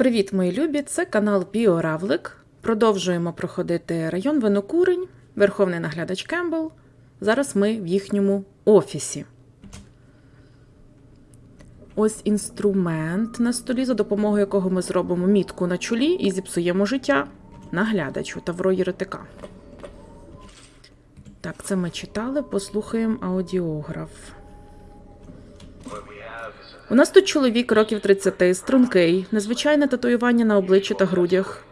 Привіт, мої любі! Це канал Біоравлик. Продовжуємо проходити район Винокурень, Верховний наглядач Кембл. Зараз ми в їхньому офісі. Ось інструмент на столі, за допомогою якого ми зробимо мітку на чолі і зіпсуємо життя наглядачу Тавро Єретика. Так, це ми читали, послухаємо аудіограф. У нас тут чоловік років 30, стрункий, незвичайне татуювання на обличчі та грудях.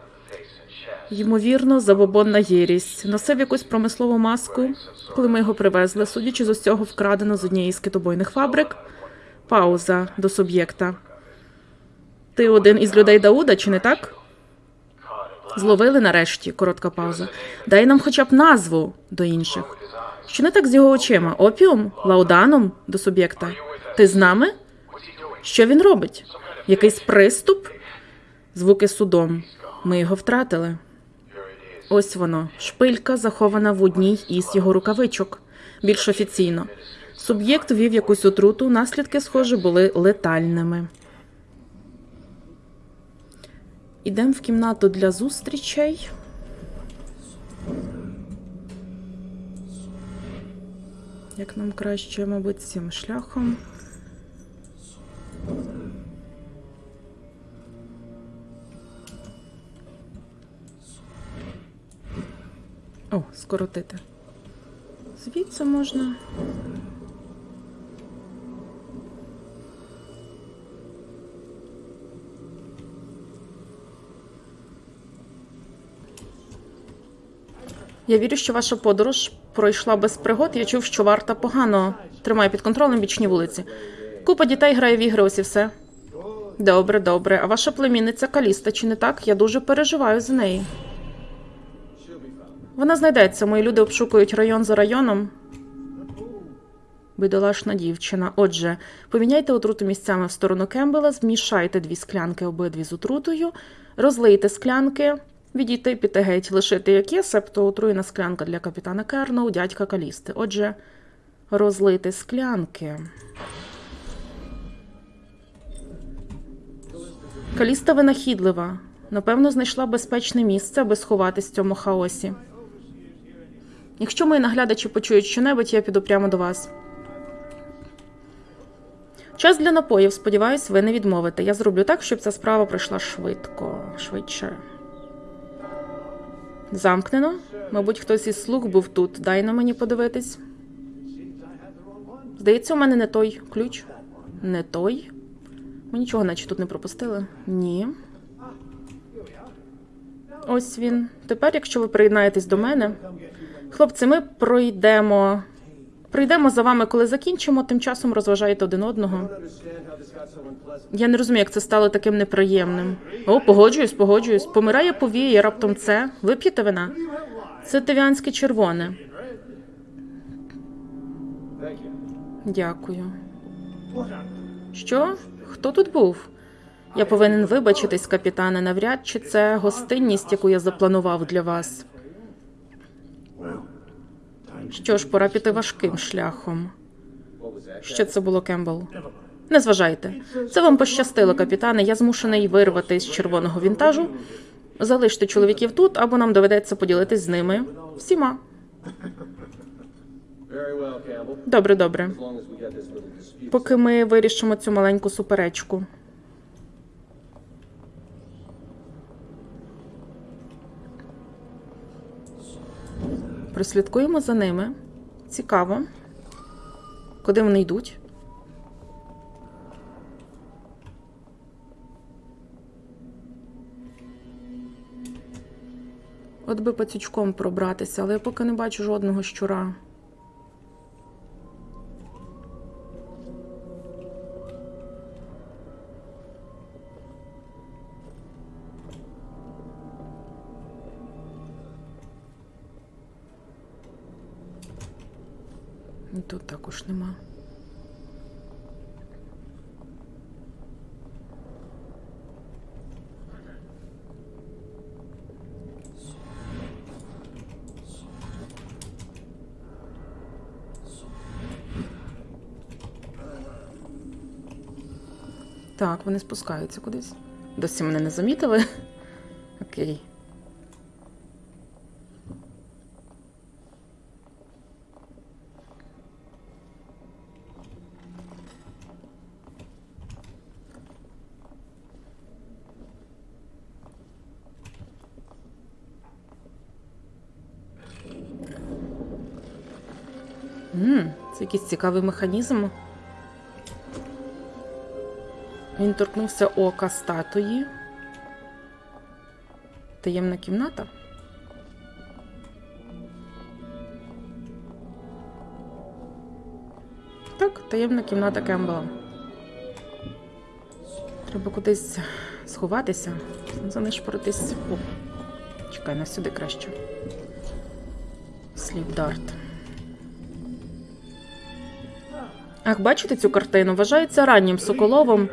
Ймовірно, забобонна єрість. Носив якусь промислову маску, коли ми його привезли, судячи з усього вкрадено з однієї з китобойних фабрик. Пауза до суб'єкта. Ти один із людей Дауда, чи не так? Зловили нарешті, коротка пауза. Дай нам хоча б назву до інших. Що не так з його очима? Опіум? Лауданом до суб'єкта. Ти з нами? Що він робить? Якийсь приступ? Звуки судом. Ми його втратили. Ось воно. Шпилька захована в одній із його рукавичок. Більш офіційно. Суб'єкт вів якусь отруту, наслідки, схоже, були летальними. Ідемо в кімнату для зустрічей. Як нам краще, мабуть, цим шляхом. О, скоротити. Звідси можна. Я вірю, що ваша подорож пройшла без пригод. Я чув, що варта погано тримає під контролем бічні вулиці. Купа дітей грає в ігри, ось і все. Добре, добре. А ваша племінниця Каліста, чи не так? Я дуже переживаю за неї. Вона знайдеться. Мої люди обшукують район за районом. Бідолашна дівчина. Отже, поміняйте отруту місцями в сторону Кембела, змішайте дві склянки обидві з отрутою, розлийте склянки, відійти піти геть, лишити як є, себто отруєна склянка для капітана Керноу, дядька Калісти. Отже, розлити склянки. Каліста винахідлива. Напевно, знайшла безпечне місце, аби сховатись в цьому хаосі. Якщо мої наглядачі почують щонебудь, я піду прямо до вас. Час для напоїв, сподіваюсь, ви не відмовите. Я зроблю так, щоб ця справа пройшла швидко, швидше. Замкнено. Мабуть, хтось із слуг був тут. Дай на мені подивитись. Здається, у мене не той ключ. Не той. Ми нічого, наче тут не пропустили. Ні. Ось він. Тепер, якщо ви приєднаєтесь до мене. Хлопці, ми пройдемо. Прийдемо за вами, коли закінчимо, тим часом розважайте один одного. Я не розумію, як це стало таким неприємним. О, погоджуюсь, погоджуюсь. Помирає повіє, раптом це. Вип'єте вина? Це тивіанське червоне. Дякую. Що? Хто тут був? Я повинен вибачитись, капітане. Навряд чи це гостинність, яку я запланував для вас. Що ж, пора піти важким шляхом. Що це було, Кембл? Не зважайте. Це вам пощастило, капітане. Я змушений вирвати з червоного вінтажу. Залиште чоловіків тут, або нам доведеться поділитись з ними всіма. Добре, добре. Поки ми вирішимо цю маленьку суперечку. Прослідкуємо за ними. Цікаво. Куди вони йдуть? От би пацючком пробратися, але я поки не бачу жодного щура. Тут також нема. Так, вони спускаються кудись. Досі мене не замітили. Окей. М, Це якийсь цікавий механізм. Він торкнувся ока статуї. Таємна кімната. Так, таємна кімната Кембела. Треба кудись сховатися, занишпоритись. О, чекай, на сюди краще. Сліп дарт. Ах, бачите цю картину? Вважається раннім Соколовим.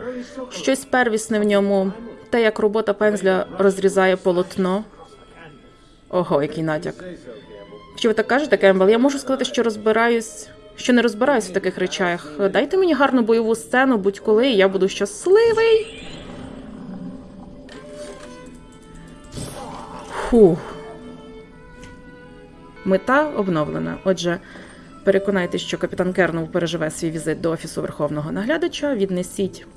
Щось первісне в ньому. Те, як робота пензля розрізає полотно. Ого, який натяк. Що ви так кажете, Кембл? Я можу сказати, що розбираюсь, що не розбираюсь в таких речах. Дайте мені гарну бойову сцену, будь-коли, і я буду щасливий. Фух. Мета обновлена. Отже, переконайтесь, що капітан Кернов переживе свій візит до офісу верховного наглядача. Віднесіть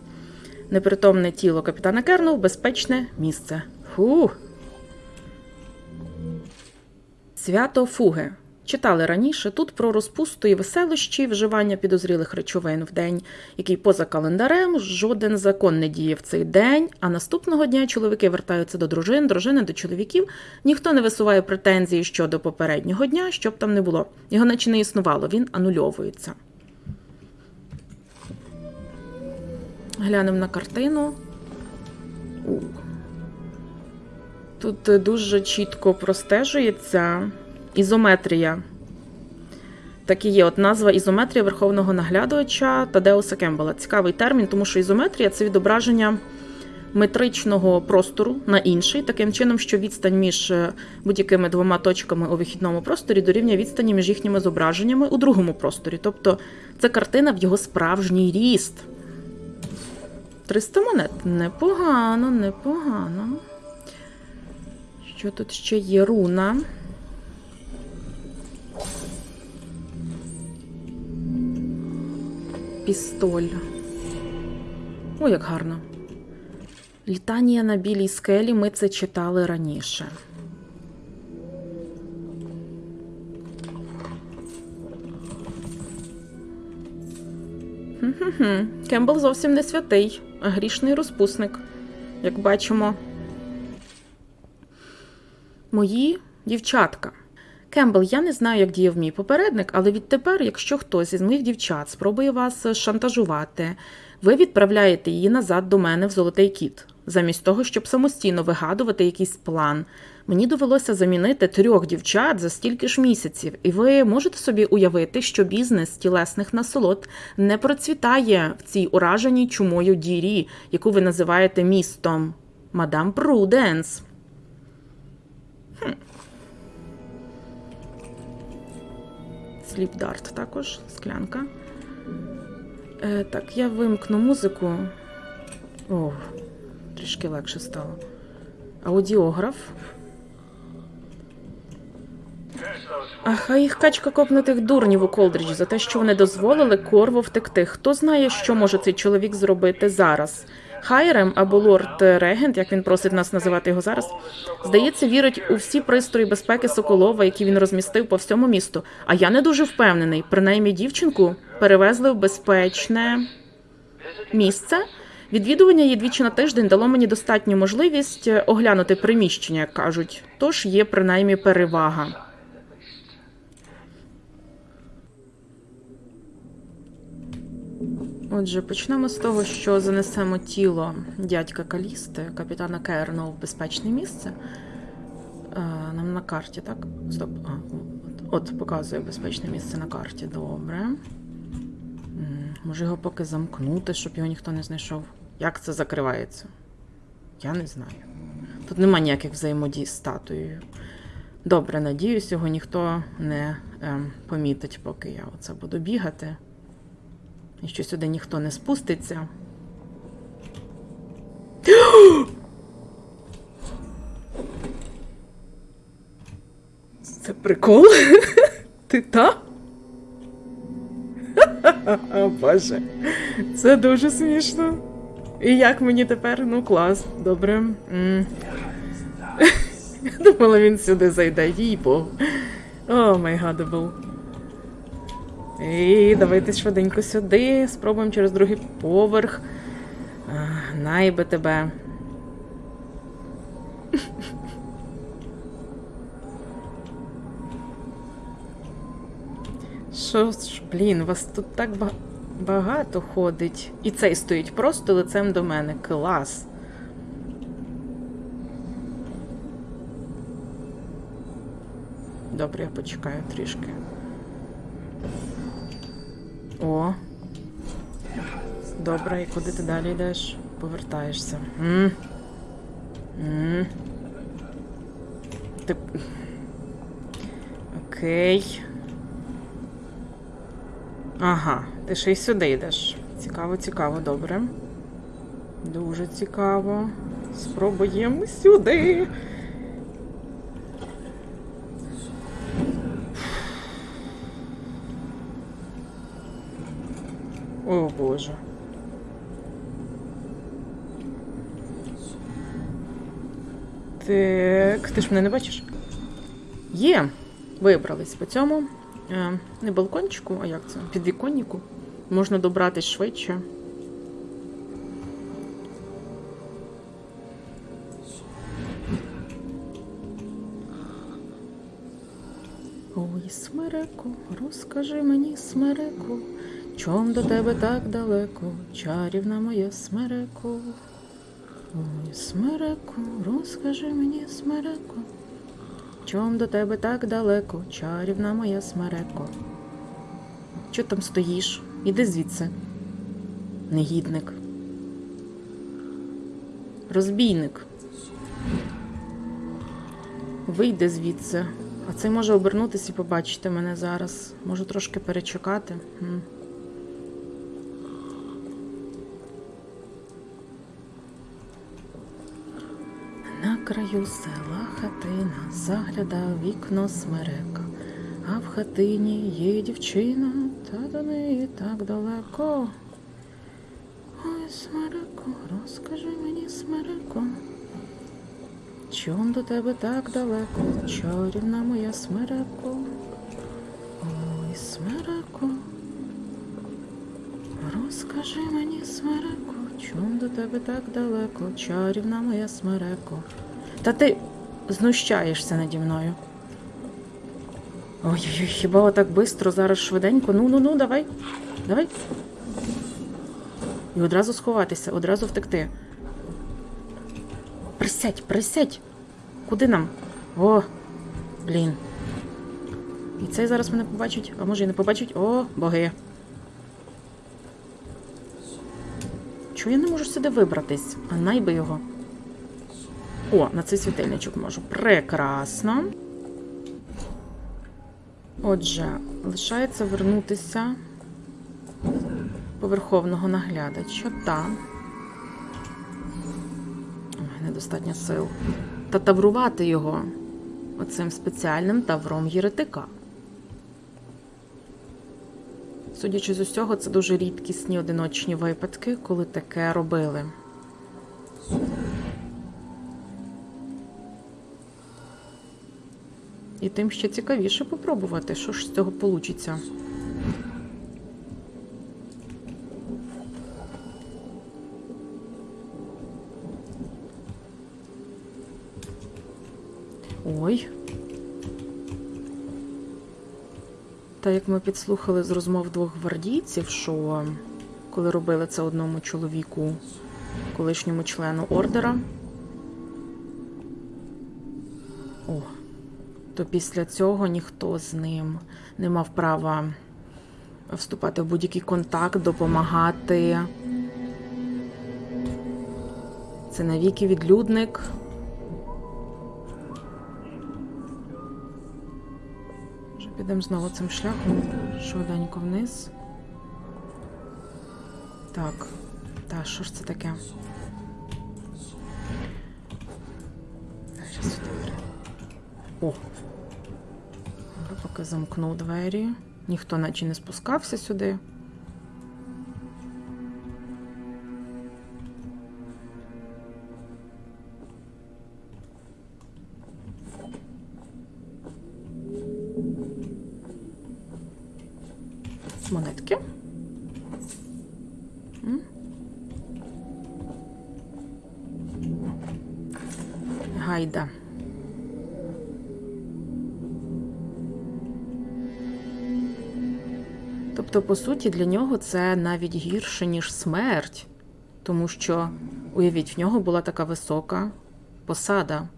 непритомне тіло капітана Кернов в безпечне місце. Фух. Свято фуги. Читали раніше тут про розпусту і веселощі, вживання підозрілих речовин в день, який поза календарем жоден закон не діє в цей день. А наступного дня чоловіки вертаються до дружин, дружини до чоловіків. Ніхто не висуває претензії щодо попереднього дня, щоб там не було. Його наче не існувало, він анульовується. Глянемо на картину. Тут дуже чітко простежується ізометрія. Так і є от назва ізометрія верховного наглядувача Тадеуса Кембела. Цікавий термін, тому що ізометрія це відображення метричного простору на інший, таким чином, що відстань між е, будь-якими двома точками у вихідному просторі дорівнює відстані між їхніми зображеннями у другому просторі. Тобто це картина в його справжній ріст. 300 монет. Непогано, непогано. Що тут ще є руна? Пістоль. О, як гарно. Літання на білій скелі ми це читали раніше. Кембл зовсім не святий, а грішний розпусник, як бачимо. Мої дівчатка. Кембл, я не знаю, як діяв мій попередник, але відтепер, якщо хтось із моїх дівчат спробує вас шантажувати, ви відправляєте її назад до мене в золотий кіт. Замість того, щоб самостійно вигадувати якийсь план. Мені довелося замінити трьох дівчат за стільки ж місяців, і ви можете собі уявити, що бізнес тілесних насолод не процвітає в цій ураженій чумою дірі, яку ви називаєте містом. Мадам Пруденс. Sleep dart також, склянка. Е, так, я вимкну музику. О, трішки легше стало. Аудіограф. А хай їх качка копне тих дурнів у Колдріджі за те, що вони дозволили Корво втекти. Хто знає, що може цей чоловік зробити зараз? Хайрем або лорд Регент, як він просить нас називати його зараз, здається, вірить у всі пристрої безпеки Соколова, які він розмістив по всьому місту. А я не дуже впевнений. Принаймні, дівчинку перевезли в безпечне місце. Відвідування її двічі на тиждень дало мені достатню можливість оглянути приміщення, як кажуть. Тож є принаймні перевага. Отже, почнемо з того, що занесемо тіло дядька Калісти, капітана Керна в безпечне місце. Е, Нам на карті, так? Стоп. А, от, показує безпечне місце на карті. Добре. Може його поки замкнути, щоб його ніхто не знайшов. Як це закривається? Я не знаю. Тут нема ніяких взаємодій з статуєю. Добре, надіюсь, його ніхто не ем, помітить, поки я оце буду бігати і що сюди ніхто не спуститься. Це прикол? Ти та? Боже, це дуже смішно. І як мені тепер? Ну, клас, добре. Я думала, він сюди зайде, їй бо. О, май гадабл. І давайте швиденько сюди. Спробуємо через другий поверх. Найби тебе. Що ж, блін, вас тут так багато ходить. І цей стоїть просто лицем до мене. Клас. Добре, я почекаю трішки. О. Добре, і куди ти далі йдеш? Повертаєшся. М? М? Ти... Окей. Ага, ти ще й сюди йдеш. Цікаво, цікаво, добре. Дуже цікаво. Спробуємо сюди. О боже. Так, ти ж мене не бачиш? Є. Вибрались по цьому. Е, не балкончику, а як це? Підвіконнику. Можна добратись швидше. Ой, смереку, розкажи мені, смереку, чом до тебе так далеко, чарівна моя смереку. Ой, смереку, розкажи мені, смереку, чом до тебе так далеко, чарівна моя смереко. Чо там стоїш? Іди звідси. Негідник. Розбійник. Вийди звідси. А цей може обернутися і побачити мене зараз. Можу трошки перечекати. М. На краю села хатина заглядав вікно смерека, а в хатині є дівчина, та до неї так далеко. Ой, смереко, розкажи мені, смереко. Чом до тебе так далеко, чарівна моя смереко? Ой, смереко, розкажи мені, смереко, чом до тебе так далеко, чарівна моя смереко. Та ти знущаєшся наді мною. Ой-ой-ой, хіба отак бистро, зараз швиденько. Ну, ну, ну, давай. Давай. І одразу сховатися, одразу втекти. Присядь, присядь. Куди нам? О, блін. І цей зараз мене побачить, а може і не побачить. О, боги. Чого я не можу сюди вибратись? А найби його. О, на цей світильничок можу. Прекрасно. Отже, лишається вернутися по верховного наглядача. Та. Ой, недостатньо сил. Та таврувати його оцим спеціальним тавром єретика. Судячи з усього, це дуже рідкісні одиночні випадки, коли таке робили. І тим ще цікавіше попробувати, що ж з цього получиться. Ой. Та як ми підслухали з розмов двох гвардійців, що коли робили це одному чоловіку, колишньому члену ордера, о, то після цього ніхто з ним не мав права вступати в будь-який контакт, допомагати. Це навіки відлюдник. Підемо знову цим шляхом, швиденько вниз. Так, та що ж це таке? Зараз Поки замкнув двері. Ніхто наче не спускався сюди. По суті, для нього це навіть гірше, ніж смерть, тому що, уявіть, в нього була така висока посада,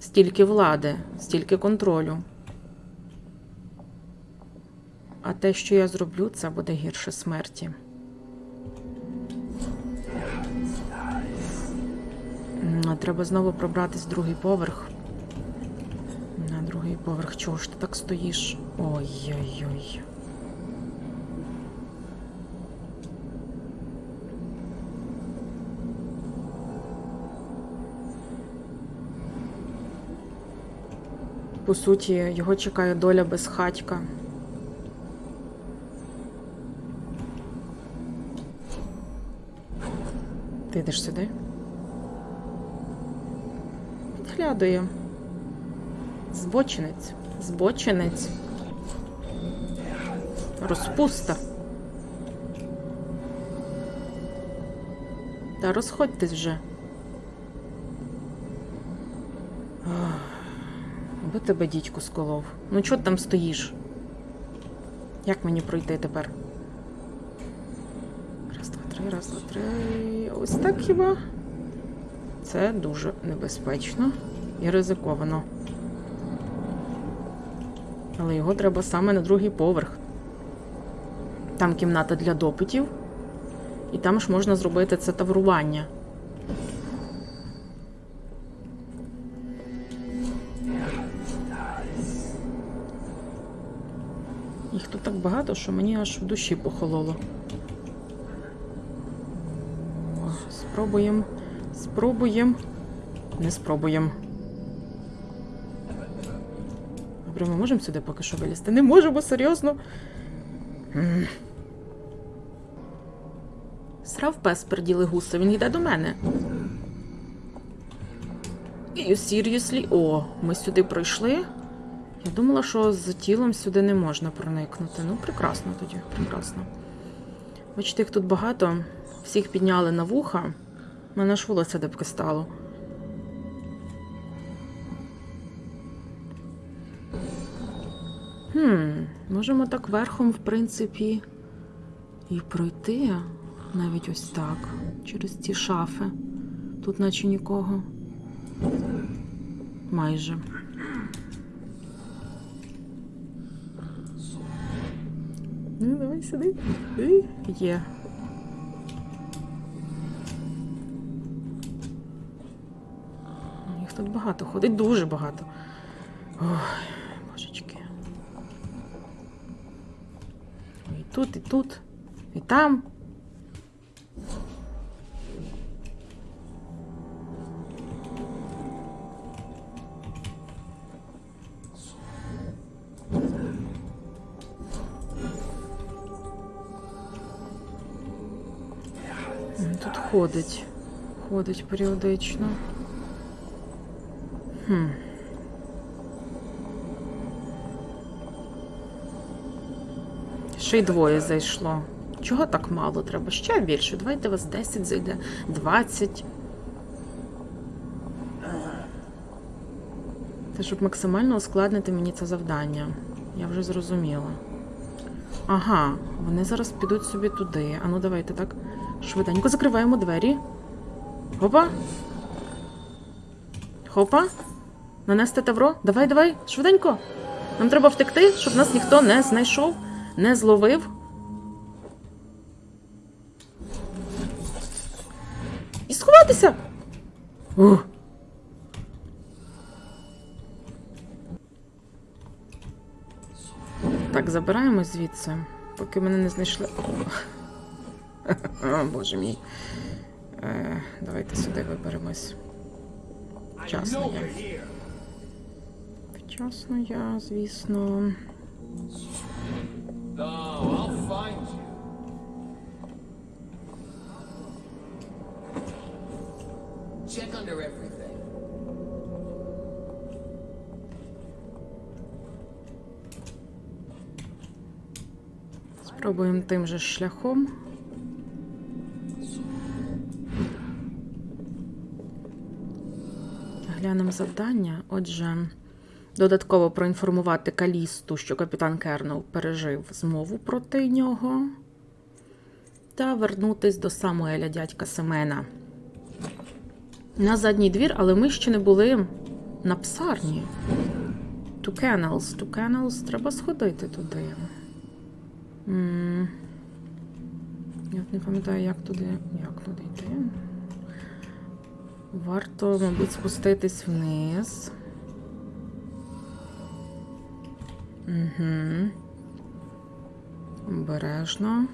стільки влади, стільки контролю. А те, що я зроблю, це буде гірше смерті. Треба знову пробратись другий поверх. На другий поверх. Чого ж ти так стоїш? Ой-ой-ой. По суті, його чекає доля безхатька. Ти йдеш сюди? Підглядує. Збочинець. Збочинець. Розпуста. Та розходьтесь вже. Ах, Аби тебе дідько сколов. Ну чого ти там стоїш? Як мені пройти тепер? Раз, два, три, раз, два, три. Ось так хіба? Це дуже небезпечно і ризиковано. Але його треба саме на другий поверх. Там кімната для допитів, і там ж можна зробити це таврування. Їх тут так багато, що мені аж в душі похололо. Спробуємо. Спробуємо. Не спробуємо. Добре, ми можемо сюди поки що вилізти? Не можемо, серйозно. Срав пес перділи гуса, він йде до мене. You seriously? О, ми сюди пройшли. Я думала, що з тілом сюди не можна проникнути. Ну, прекрасно тоді, прекрасно. Бачите, їх тут багато. Всіх підняли на вуха. У мене аж волосся дебки стало. Хм, можемо так верхом, в принципі, і пройти навіть ось так, через ці шафи. Тут наче нікого. Майже. Ну, давай сюди. Ей, Є. Їх тут багато ходить, дуже багато. Ой, божечки. І тут, і тут, і там. Ходить. Ходить періодично. Хм. Ще й двоє зайшло. Чого так мало треба? Ще більше. Давайте вас 10 зайде, 20. Це щоб максимально ускладнити мені це завдання. Я вже зрозуміла. Ага, вони зараз підуть собі туди. Ану, давайте так. Швиденько закриваємо двері. Хопа. Хопа. Нанести тавро. Давай, давай, швиденько. Нам треба втекти, щоб нас ніхто не знайшов, не зловив. І сховатися. Ух. Так, забираємо звідси, поки мене не знайшли. О, Боже мій. Е, давайте сюди виберемось. Вчасно я. Одночасно я, звісно. Check under everything. Спробуємо тим же шляхом. Глянемо завдання. Отже, додатково проінформувати Калісту, що капітан Кернел пережив змову проти нього. Та вернутись до Самуеля дядька Семена. На задній двір, але ми ще не були на псарні. To Kennels. To Kennels. Треба сходити туди. М, Я не пам'ятаю, як туди, як туди йти. Варто, мабуть, спуститись вниз. Угу. Обережно.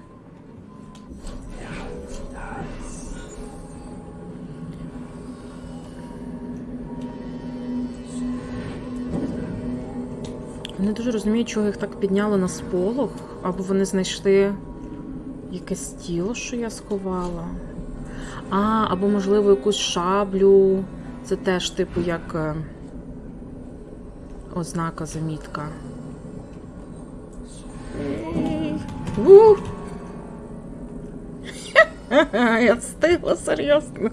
Не дуже розумію, чого їх так підняло на сполох, або вони знайшли якесь тіло, що я сховала. А, або, можливо, якусь шаблю. Це теж, типу, як е, ознака замітка. У! Я встигла серйозно.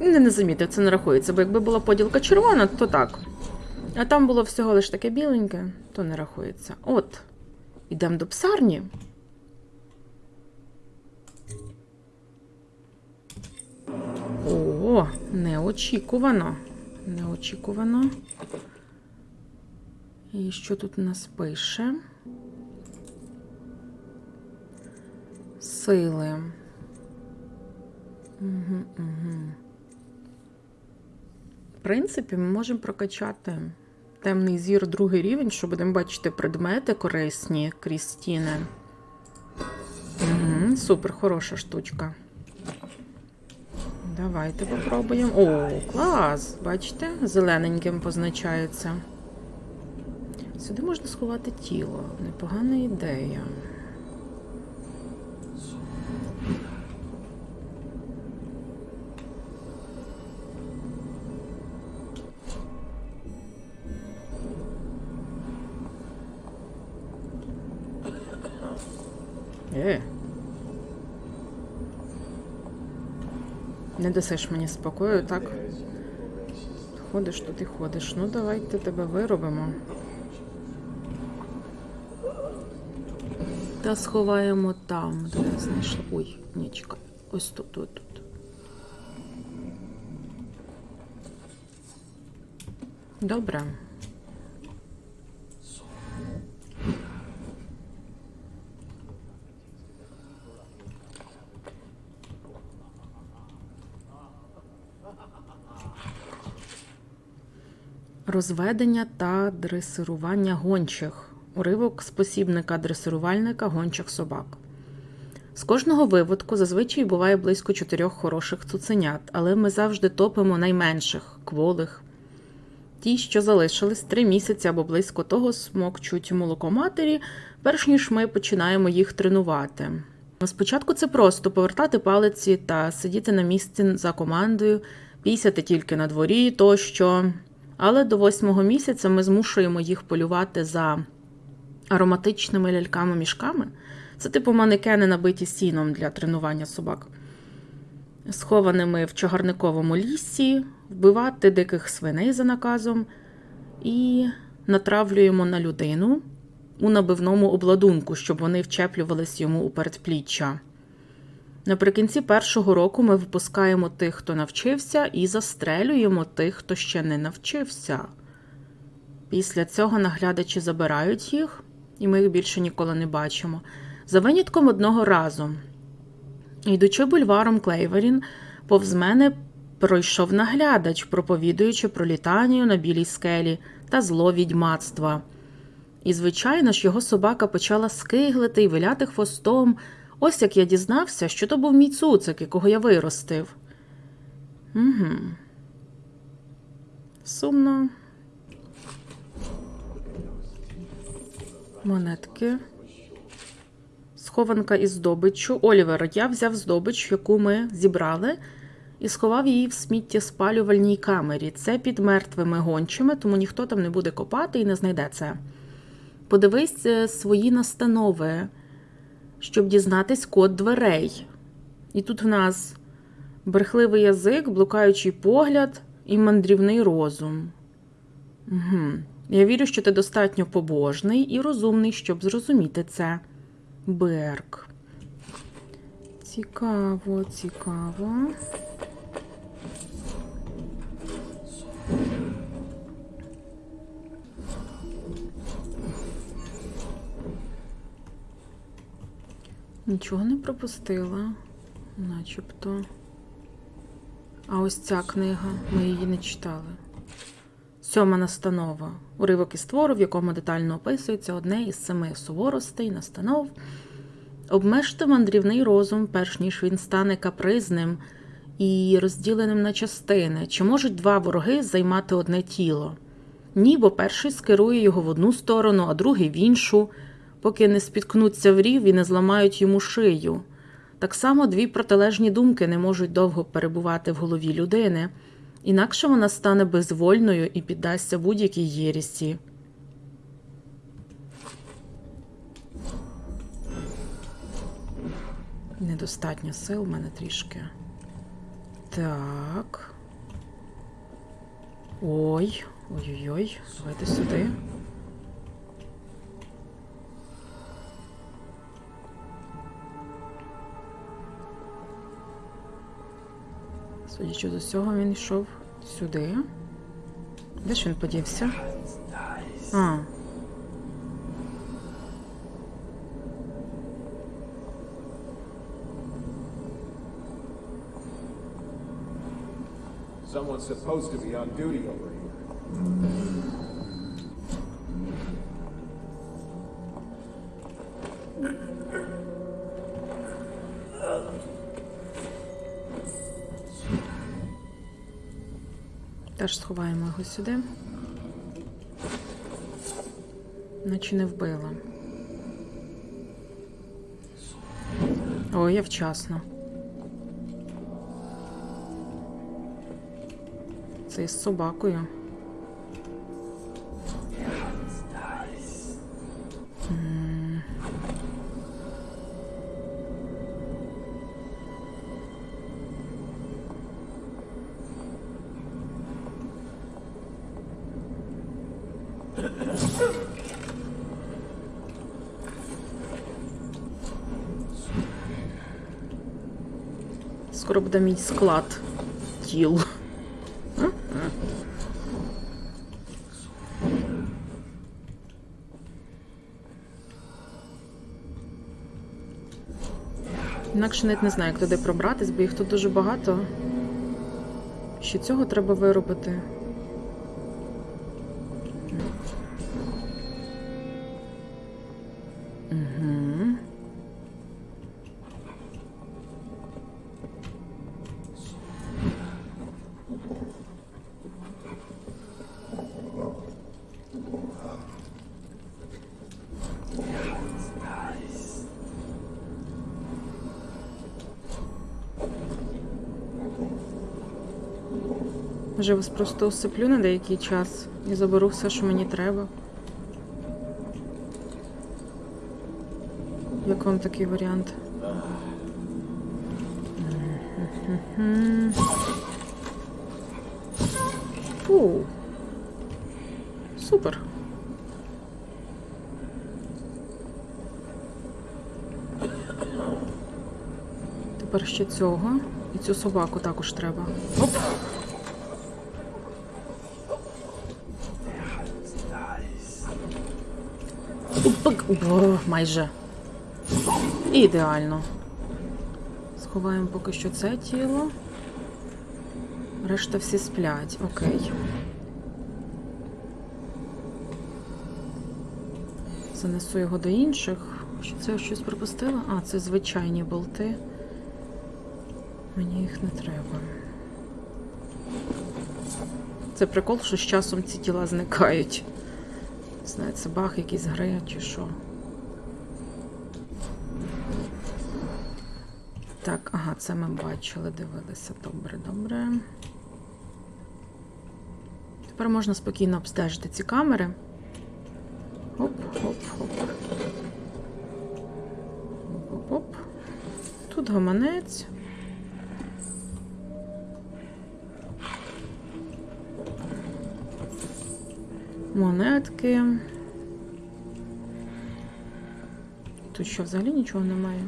Не, не замітив, це не рахується, бо якби була поділка червона, то так. А там було всього лиш таке біленьке, то не рахується. От, ідемо до псарні. О, неочікувано. Неочікувано. І що тут у нас пише? Сили. Угу, угу. В принципі, ми можемо прокачати темний зір другий рівень, що будемо бачити предмети корисні крізь стіни. Угу, супер, хороша штучка. Давайте попробуємо. О, клас! Бачите? Зелененьким позначається. Сюди можна сховати тіло. Непогана ідея. Дасиш мені спокою, так? Ходиш тут і ходиш. Ну, давайте тебе виробимо. Та сховаємо там, де я знайшла. Ой, ні, чекай. Ось тут, тут, тут. Добре. Розведення та дресирування гончих. Уривок з посібника дресирувальника гончих собак. З кожного виводку зазвичай буває близько чотирьох хороших цуценят, але ми завжди топимо найменших, кволих. Ті, що залишились три місяці або близько того, смокчуть молоко матері, перш ніж ми починаємо їх тренувати. Спочатку це просто повертати палиці та сидіти на місці за командою, пісяти тільки на дворі тощо. Але до восьмого місяця ми змушуємо їх полювати за ароматичними ляльками-мішками. Це типу манекени, набиті сіном для тренування собак, схованими в чагарниковому лісі, вбивати диких свиней за наказом і натравлюємо на людину у набивному обладунку, щоб вони вчеплювались йому у передпліччя. Наприкінці першого року ми випускаємо тих, хто навчився, і застрелюємо тих, хто ще не навчився. Після цього наглядачі забирають їх, і ми їх більше ніколи не бачимо. За винятком одного разу. Йдучи бульваром Клейверін, повз мене пройшов наглядач, проповідуючи про літанію на білій скелі та зло відьмацтва. І, звичайно ж, його собака почала скиглити і виляти хвостом. Ось як я дізнався, що то був мій цуцик, якого я виростив. Угу. Сумно. Монетки. Схованка із здобиччю. Олівер, я взяв здобич, яку ми зібрали, і сховав її в сміттєспалювальній камері. Це під мертвими гончими, тому ніхто там не буде копати і не знайде це. Подивись е, свої настанови, щоб дізнатись код дверей. І тут в нас брехливий язик, блукаючий погляд і мандрівний розум. Угу. Я вірю, що ти достатньо побожний і розумний, щоб зрозуміти це. Берк. Цікаво, цікаво. Нічого не пропустила, начебто. А ось ця книга, ми її не читали. Сьома настанова. Уривок із твору, в якому детально описується одне із семи суворостей, настанов. Обмежте мандрівний розум, перш ніж він стане капризним і розділеним на частини. Чи можуть два вороги займати одне тіло? Ні, бо перший скерує його в одну сторону, а другий в іншу, поки не спіткнуться в рів і не зламають йому шию. Так само дві протилежні думки не можуть довго перебувати в голові людини, інакше вона стане безвольною і піддасться будь-якій єрісі. Недостатньо сил в мене трішки. Так. Ой, ой-ой-ой, давайте сюди. Судячи з усього, він йшов сюди. Де ж він подівся? А, Someone's supposed to be on duty over here. Теж сховаємо його сюди. Наче не вбила. О, я вчасно. Це із собакою. Скоро мій склад тіл. Інакше навіть не знаю, як туди пробратись, бо їх тут дуже багато. Ще цього треба виробити. Може, вас просто усиплю на деякий час і заберу все, що мені треба. Як вам такий варіант? Фу. Супер. Тепер ще цього. І цю собаку також треба. Оп. Упак. О, майже. Ідеально. Сховаємо поки що це тіло. Решта всі сплять. Окей. Занесу його до інших. Чи це я щось пропустила? А, це звичайні болти. Мені їх не треба. Це прикол, що з часом ці тіла зникають. Знаю, це баг якийсь гри чи що. Так, ага, це ми бачили, дивилися. Добре, добре. Тепер можна спокійно обстежити ці камери. Оп, оп, оп. Оп, оп. Тут гаманець. Монетки. Тут що взагалі нічого немає?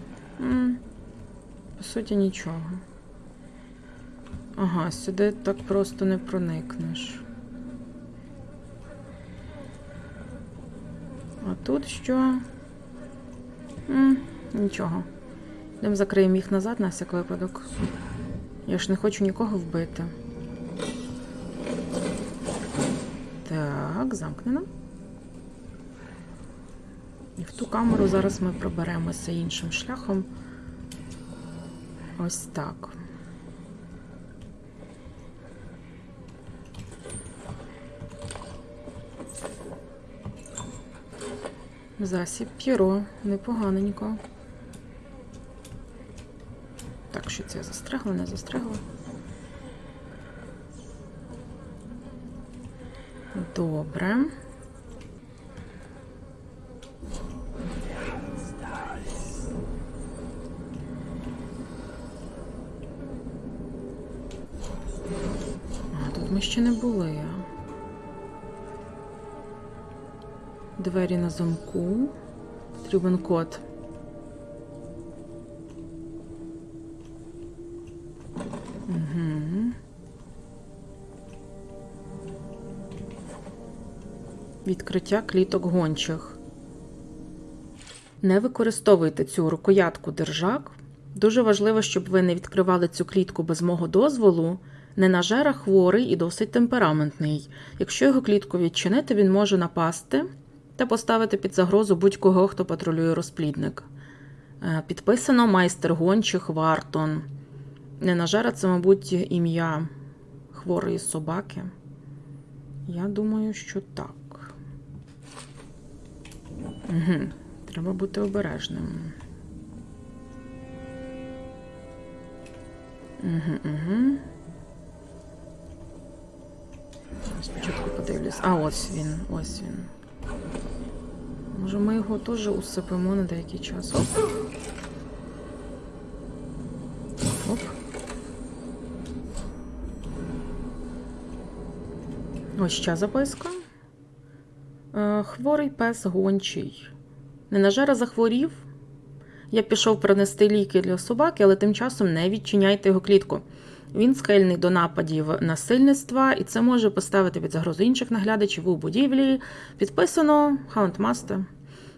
По суті, нічого. Ага, сюди так просто не проникнеш. А тут що? М, нічого. Йдемо закриємо їх назад на всяк випадок. Я ж не хочу нікого вбити. Так, замкнено. І в ту камеру зараз ми проберемося іншим шляхом. Ось так. Засіб п'єро, непоганенько. Так, що це застрягла, не застрягла. Добре. А, тут ми ще не були. Двері на замку. Потрібен код. Відкриття кліток гончих. Не використовуйте цю рукоятку держак. Дуже важливо, щоб ви не відкривали цю клітку без мого дозволу. Ненажера хворий і досить темпераментний. Якщо його клітку відчинити, він може напасти та поставити під загрозу будь-кого, хто патрулює розплідник. Е, Підписано майстер гончих Вартон. Ненажера це, мабуть, ім'я хворої собаки. Я думаю, що так. Угу. Треба бути обережним. Угу, угу. Спочатку подивлюсь. А, ось він, ось він. Може, ми його теж усипимо на деякий час. Оп. Оп. Ось ще записка. Е, Хворий пес гончий. Ненажера захворів. Я пішов принести ліки для собаки, але тим часом не відчиняйте його клітку. Він схильний до нападів насильництва, і це може поставити під загрозу інших наглядачів у будівлі. Підписано Houndmaster.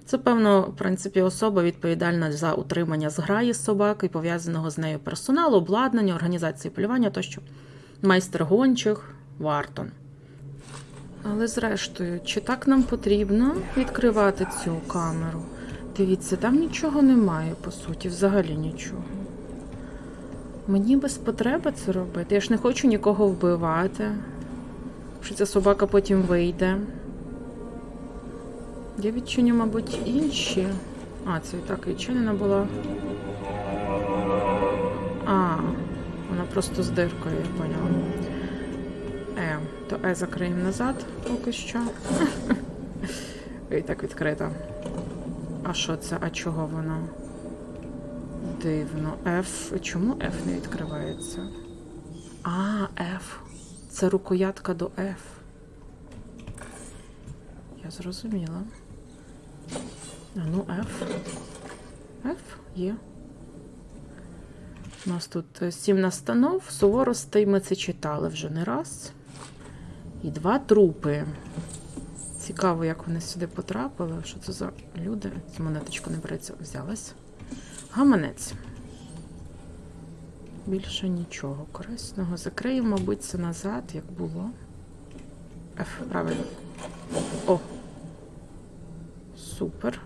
Це, певно, в принципі, особа відповідальна за утримання зграї собак і пов'язаного з нею персоналу, обладнання, організації полювання тощо. Майстер гончих Вартон. Але зрештою, чи так нам потрібно відкривати цю камеру? Дивіться, там нічого немає, по суті, взагалі нічого. Мені без потреби це робити. Я ж не хочу нікого вбивати. Що ця собака потім вийде. Я відчиню, мабуть, інші. А, це і так відчинена була. А, вона просто з диркою, я поняла. Е, то Е закриємо назад поки що. І так відкрита. А що це? А чого воно? Дивно. F. Чому F не відкривається? А, F. Це рукоятка до F. Я зрозуміла. А ну, F. F є. У нас тут сім настанов, суворостей ми це читали вже не раз. І два трупи. Цікаво, як вони сюди потрапили. Що це за люди? Ця монеточка не береться, взялась. Гаманець. Більше нічого корисного. Закриємо, мабуть, це назад, як було. F, правильно. О. Супер.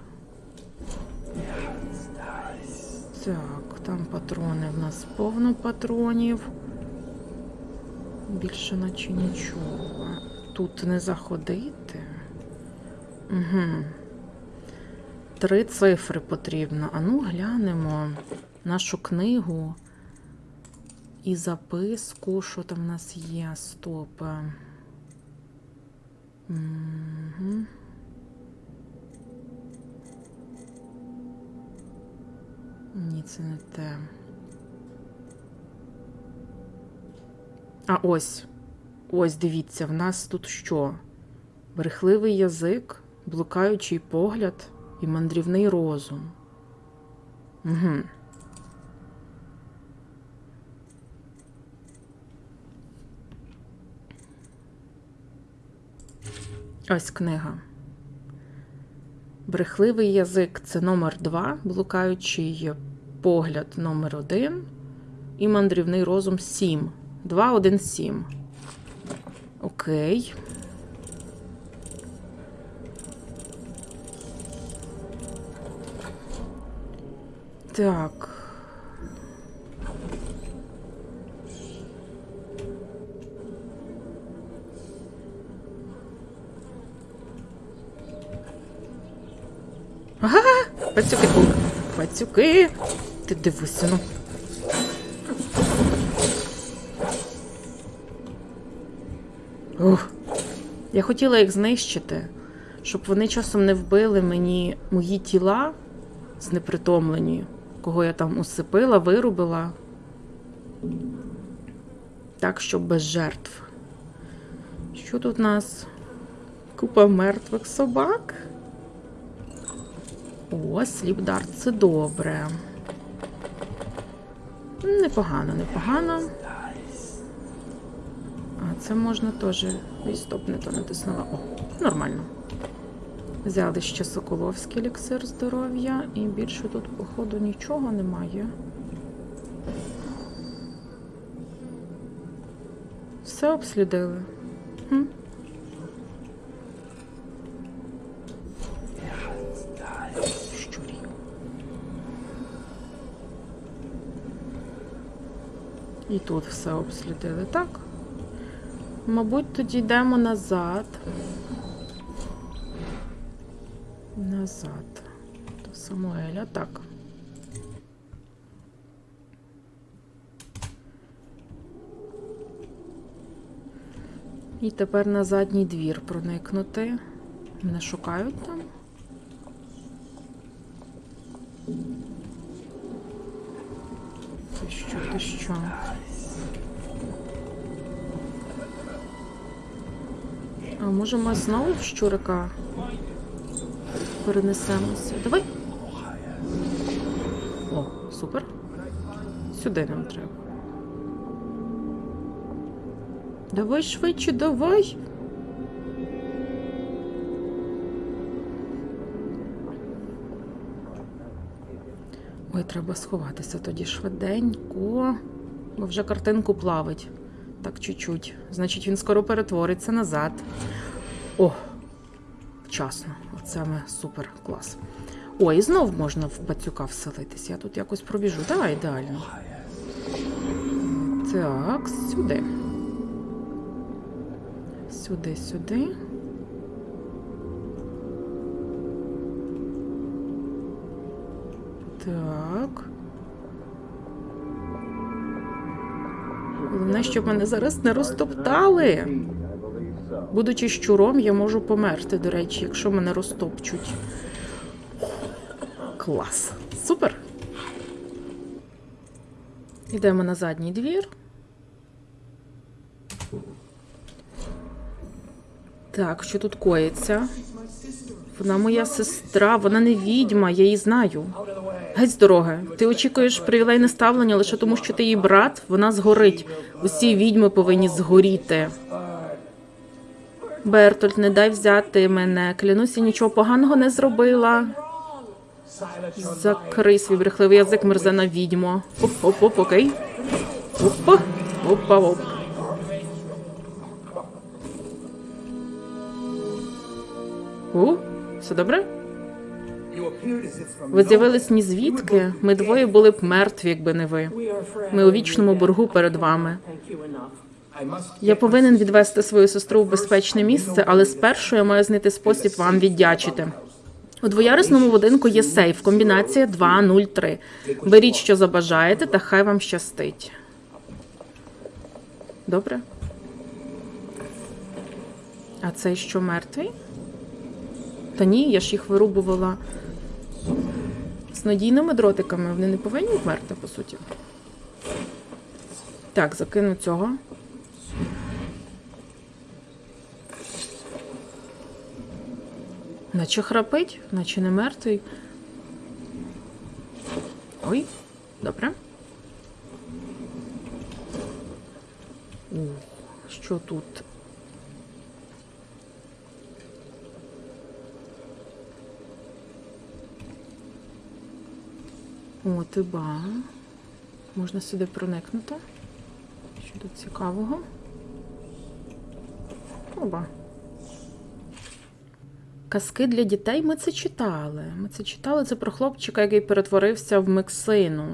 Так, там патрони в нас повно патронів. Більше наче нічого. Тут не заходити. Угу. Три цифри потрібно. А ну глянемо нашу книгу і записку, що там в нас є. Стоп. Угу. Ні, це не те. А ось. Ось, дивіться, в нас тут що? Брехливий язик, блукаючий погляд і мандрівний розум. Угу. Ось книга. Брехливий язик це номер два, блукаючий погляд номер один і мандрівний розум сім. Два, один, сім. Окей. Так. Ага, пацюки. Пацюки. Ти дивися, ну. Ух. Я хотіла їх знищити, щоб вони часом не вбили мені мої тіла знепритомлені, кого я там усипила, вирубила. Так, щоб без жертв. Що тут у нас? Купа мертвих собак. О, сліпдар, це добре. Непогано, непогано. Це можна теж. Ой, стоп, не то натиснула. О, нормально. Взяли ще Соколовський еліксир здоров'я, і більше тут, походу, нічого немає. Все обслідили. Хм. Щурі. І тут все обслідили, так? Мабуть, тоді йдемо назад. Назад. До Самуеля, так. І тепер на задній двір проникнути. Мене шукають там. Ти що, ти що? А може ми знову в щурика перенесемося? Давай. О, супер. Сюди нам треба. Давай швидше, давай. Ой, треба сховатися тоді швиденько, бо вже картинку плавить. Так, чуть-чуть. Значить, він скоро перетвориться назад. О, вчасно. Оце ми супер клас. О, і знов можна в пацюка вселитись. Я тут якось пробіжу. Давай, ідеально. Так, сюди. Сюди, сюди. Так. Головне, щоб мене зараз не розтоптали. Будучи щуром, я можу померти, до речі, якщо мене розтопчуть. Клас. Супер. Йдемо на задній двір. Так, що тут коїться? Вона моя сестра, вона не відьма, я її знаю. Геть з дороги. Ти очікуєш привілейне ставлення лише тому, що ти її брат, вона згорить. Усі відьми повинні згоріти. Бертольд, не дай взяти мене. Клянуся, нічого поганого не зробила. Закрий свій брехливий язик, мерзена відьмо. Оп-оп-оп, окей. Опа, опа, оп. У, все добре? Ви з'явились ні звідки. Ми двоє були б мертві, якби не ви. Ми у вічному боргу перед вами. Я повинен відвести свою сестру в безпечне місце, але спершу я маю знайти спосіб вам віддячити. У двоярусному будинку є сейф, комбінація 203. Беріть, що забажаєте, та хай вам щастить. Добре? А цей що мертвий? Та ні, я ж їх вирубувала з надійними дротиками. Вони не повинні вмерти, по суті. Так, закину цього. Наче храпить, наче не мертвий. Ой, добре. О, що тут? О, ти ба. Можна сюди проникнути. Що тут цікавого? Оба. Казки для дітей ми це читали. Ми це читали це про хлопчика, який перетворився в Мексину.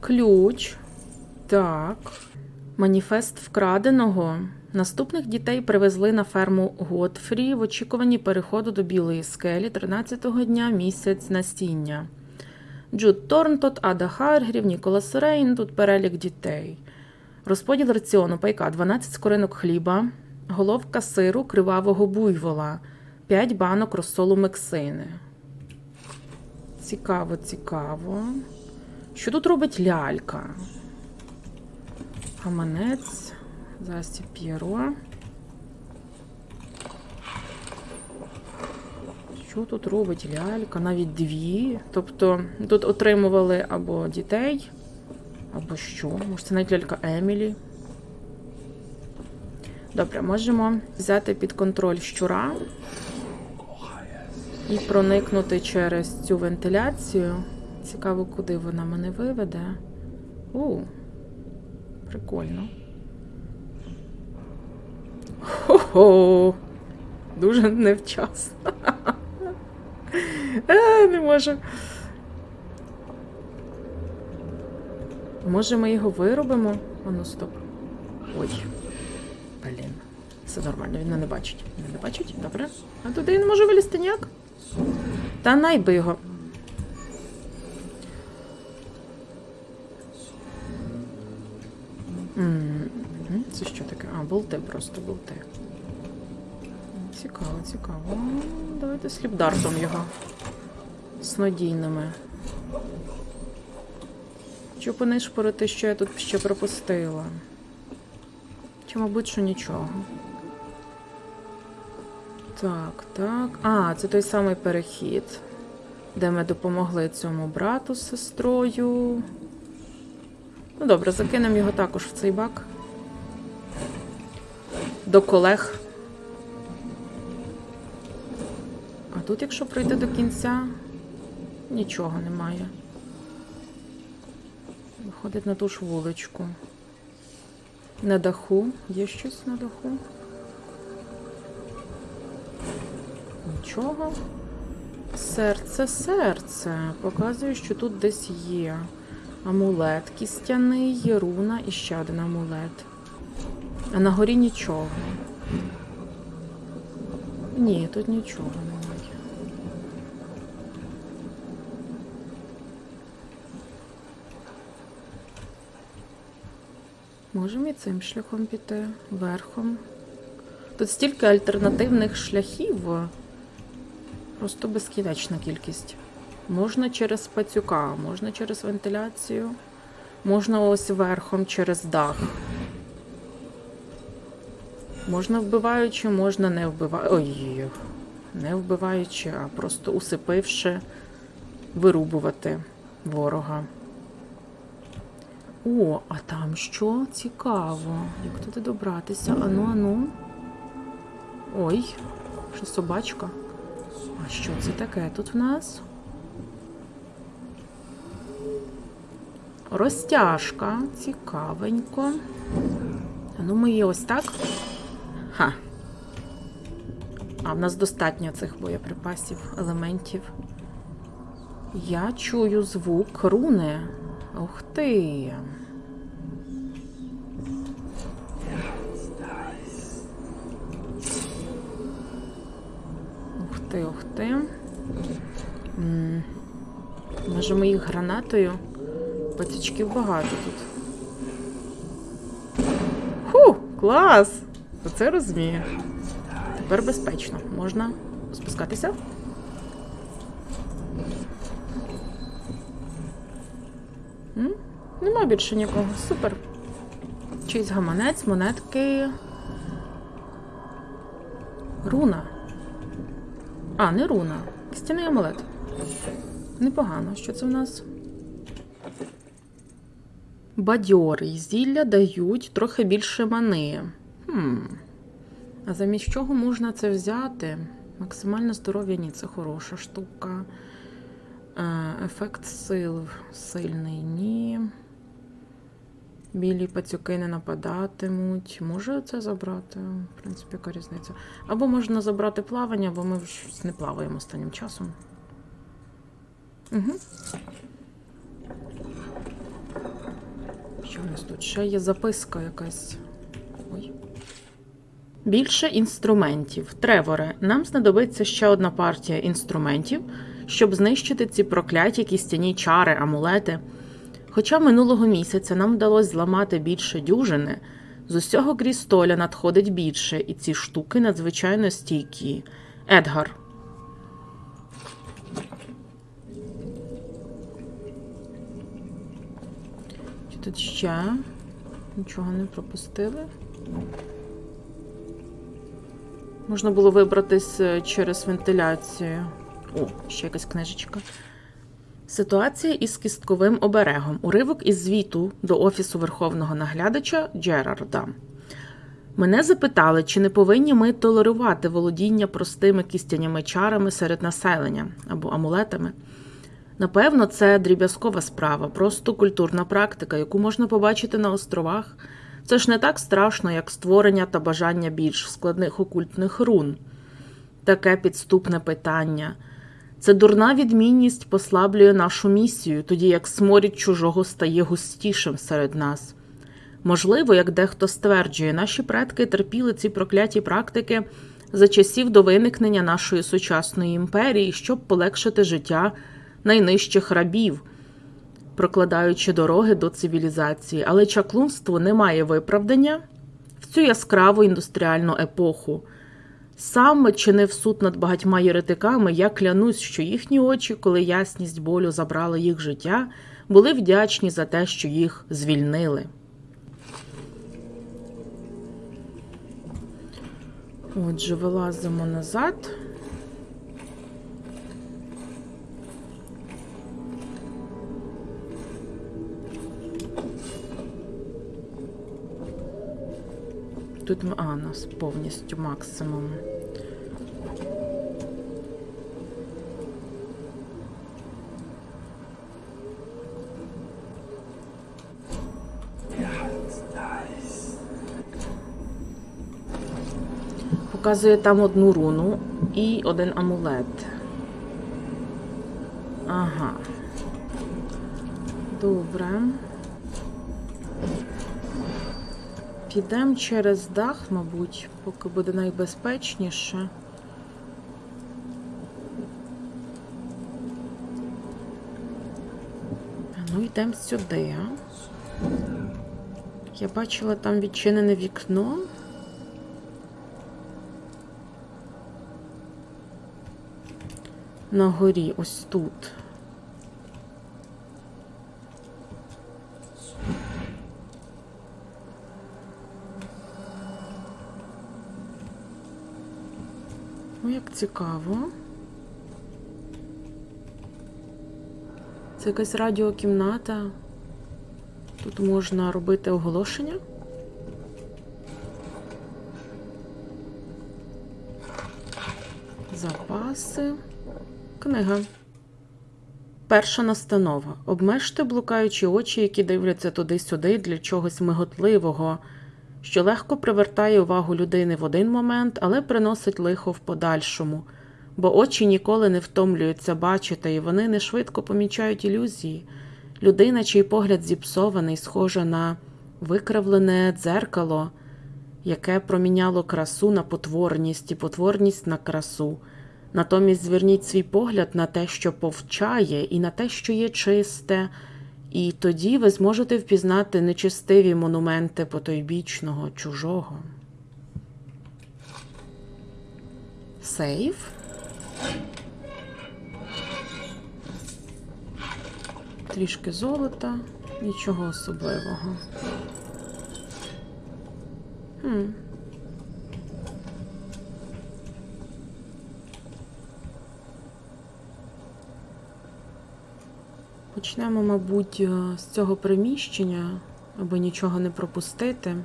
Ключ. Так. Маніфест вкраденого. Наступних дітей привезли на ферму Готфрі в очікуванні переходу до Білої скелі 13-го дня місяць насіння. Джуд Торнтот, Ада Харгрів, Ніколас Рейн, тут перелік дітей. Розподіл раціону пайка 12 скоринок хліба, головка сиру кривавого буйвола, 5 банок розсолу мексини. Цікаво, цікаво. Що тут робить лялька? Гаманець, засіб П'єро. Що тут робить лялька? Навіть дві. Тобто тут отримували або дітей, або що? Може, це навіть лялька Емілі. Добре, можемо взяти під контроль щура і проникнути через цю вентиляцію. Цікаво, куди вона мене виведе. У, прикольно. Хо-хо! Дуже невчасно. Е, не можу. Може, ми його виробимо? А ну стоп. Ой. Все нормально, він мене не бачить. Не бачить? Добре. А туди він може вилізти ніяк? Та найби його. Це що таке? А, болти просто болти. Цікаво, цікаво. Давайте сліпдартом його. Снодійними. Чи понишпорити, що я тут ще пропустила? Чи, мабуть, що нічого. Так, так. А, це той самий перехід, де ми допомогли цьому брату з сестрою. Ну добре, закинемо його також в цей бак. До колег. А тут, якщо пройти до кінця, нічого немає. Виходить на ту ж вуличку. На даху. Є щось на даху? Нічого. Серце, серце. Показує, що тут десь є. Амулет кістяний, є руна і ще один амулет. А на горі нічого. Ні, тут нічого немає. Можемо і цим шляхом піти, верхом. Тут стільки альтернативних шляхів. Просто безкінечна кількість. Можна через пацюка, можна через вентиляцію, можна ось верхом через дах. Можна вбиваючи, можна не вбиваючи. Ой, не вбиваючи, а просто усипивши, вирубувати ворога. О, а там що? Цікаво. Як туди добратися? Ану, ану. Ой, що собачка. А що це таке тут в нас? Розтяжка. Цікавенько. Ну ми її ось так. Ха. А в нас достатньо цих боєприпасів, елементів. Я чую звук руни. Ух ти. ти, ух ти. М, Можемо гранатою. Пацючків багато тут. Фу, клас! Оце розумію. Тепер безпечно. Можна спускатися? М? Нема більше нікого. Супер. Чийсь гаманець, монетки. Руна. А, не руна. Стіний амулет. Непогано. Що це в нас? Бадьорий. Зілля дають трохи більше мани. Хм. А замість чого можна це взяти? Максимальне здоров'я ні, це хороша штука. Е, Ефект сил сильний ні. Білі пацюки не нападатимуть. Може це забрати? В принципі, яка різниця? Або можна забрати плавання, бо ми щось не плаваємо останнім часом. Угу. Що у нас тут? Ще є записка якась. Ой. Більше інструментів. Треворе, нам знадобиться ще одна партія інструментів, щоб знищити ці прокляті кістяні чари, амулети. Хоча минулого місяця нам вдалося зламати більше дюжини, з усього крістоля надходить більше, і ці штуки надзвичайно стійкі. Едгар. Тут ще? Нічого не пропустили. Можна було вибратись е, через вентиляцію. О, ще якась книжечка. Ситуація із кістковим оберегом. Уривок із звіту до Офісу Верховного наглядача Джерарда. Мене запитали, чи не повинні ми толерувати володіння простими кістяніми чарами серед населення або амулетами. Напевно, це дріб'язкова справа, просто культурна практика, яку можна побачити на островах. Це ж не так страшно, як створення та бажання більш складних окультних рун. Таке підступне питання. Це дурна відмінність послаблює нашу місію, тоді як сморід чужого стає густішим серед нас. Можливо, як дехто стверджує, наші предки терпіли ці прокляті практики за часів до виникнення нашої сучасної імперії, щоб полегшити життя найнижчих рабів, прокладаючи дороги до цивілізації. Але чаклунство не має виправдання в цю яскраву індустріальну епоху. Сам чинив суд над багатьма єретиками, я клянусь, що їхні очі, коли ясність болю забрала їх життя, були вдячні за те, що їх звільнили. Отже, вилазимо назад. Тут а, нас повністю максимум. Показує там одну руну і один амулет. Ага. Добре. Підемо через дах, мабуть, поки буде найбезпечніше. Ну, йдемо сюди. Я бачила там відчинене вікно. На горі, ось тут. О, як цікаво. Це якась радіокімната. Тут можна робити оголошення. Запаси. Книга. Перша настанова. Обмежте блукаючі очі, які дивляться туди-сюди для чогось миготливого, що легко привертає увагу людини в один момент, але приносить лихо в подальшому, бо очі ніколи не втомлюються бачити, і вони не швидко помічають ілюзії. Людина, чий погляд зіпсований, схожа на викривлене дзеркало, яке проміняло красу на потворність і потворність на красу. Натомість зверніть свій погляд на те, що повчає, і на те, що є чисте, і тоді ви зможете впізнати нечистиві монументи потойбічного чужого. Сейф. Трішки золота, нічого особливого. Хм. Почнемо, мабуть, е, з цього приміщення, аби нічого не пропустити.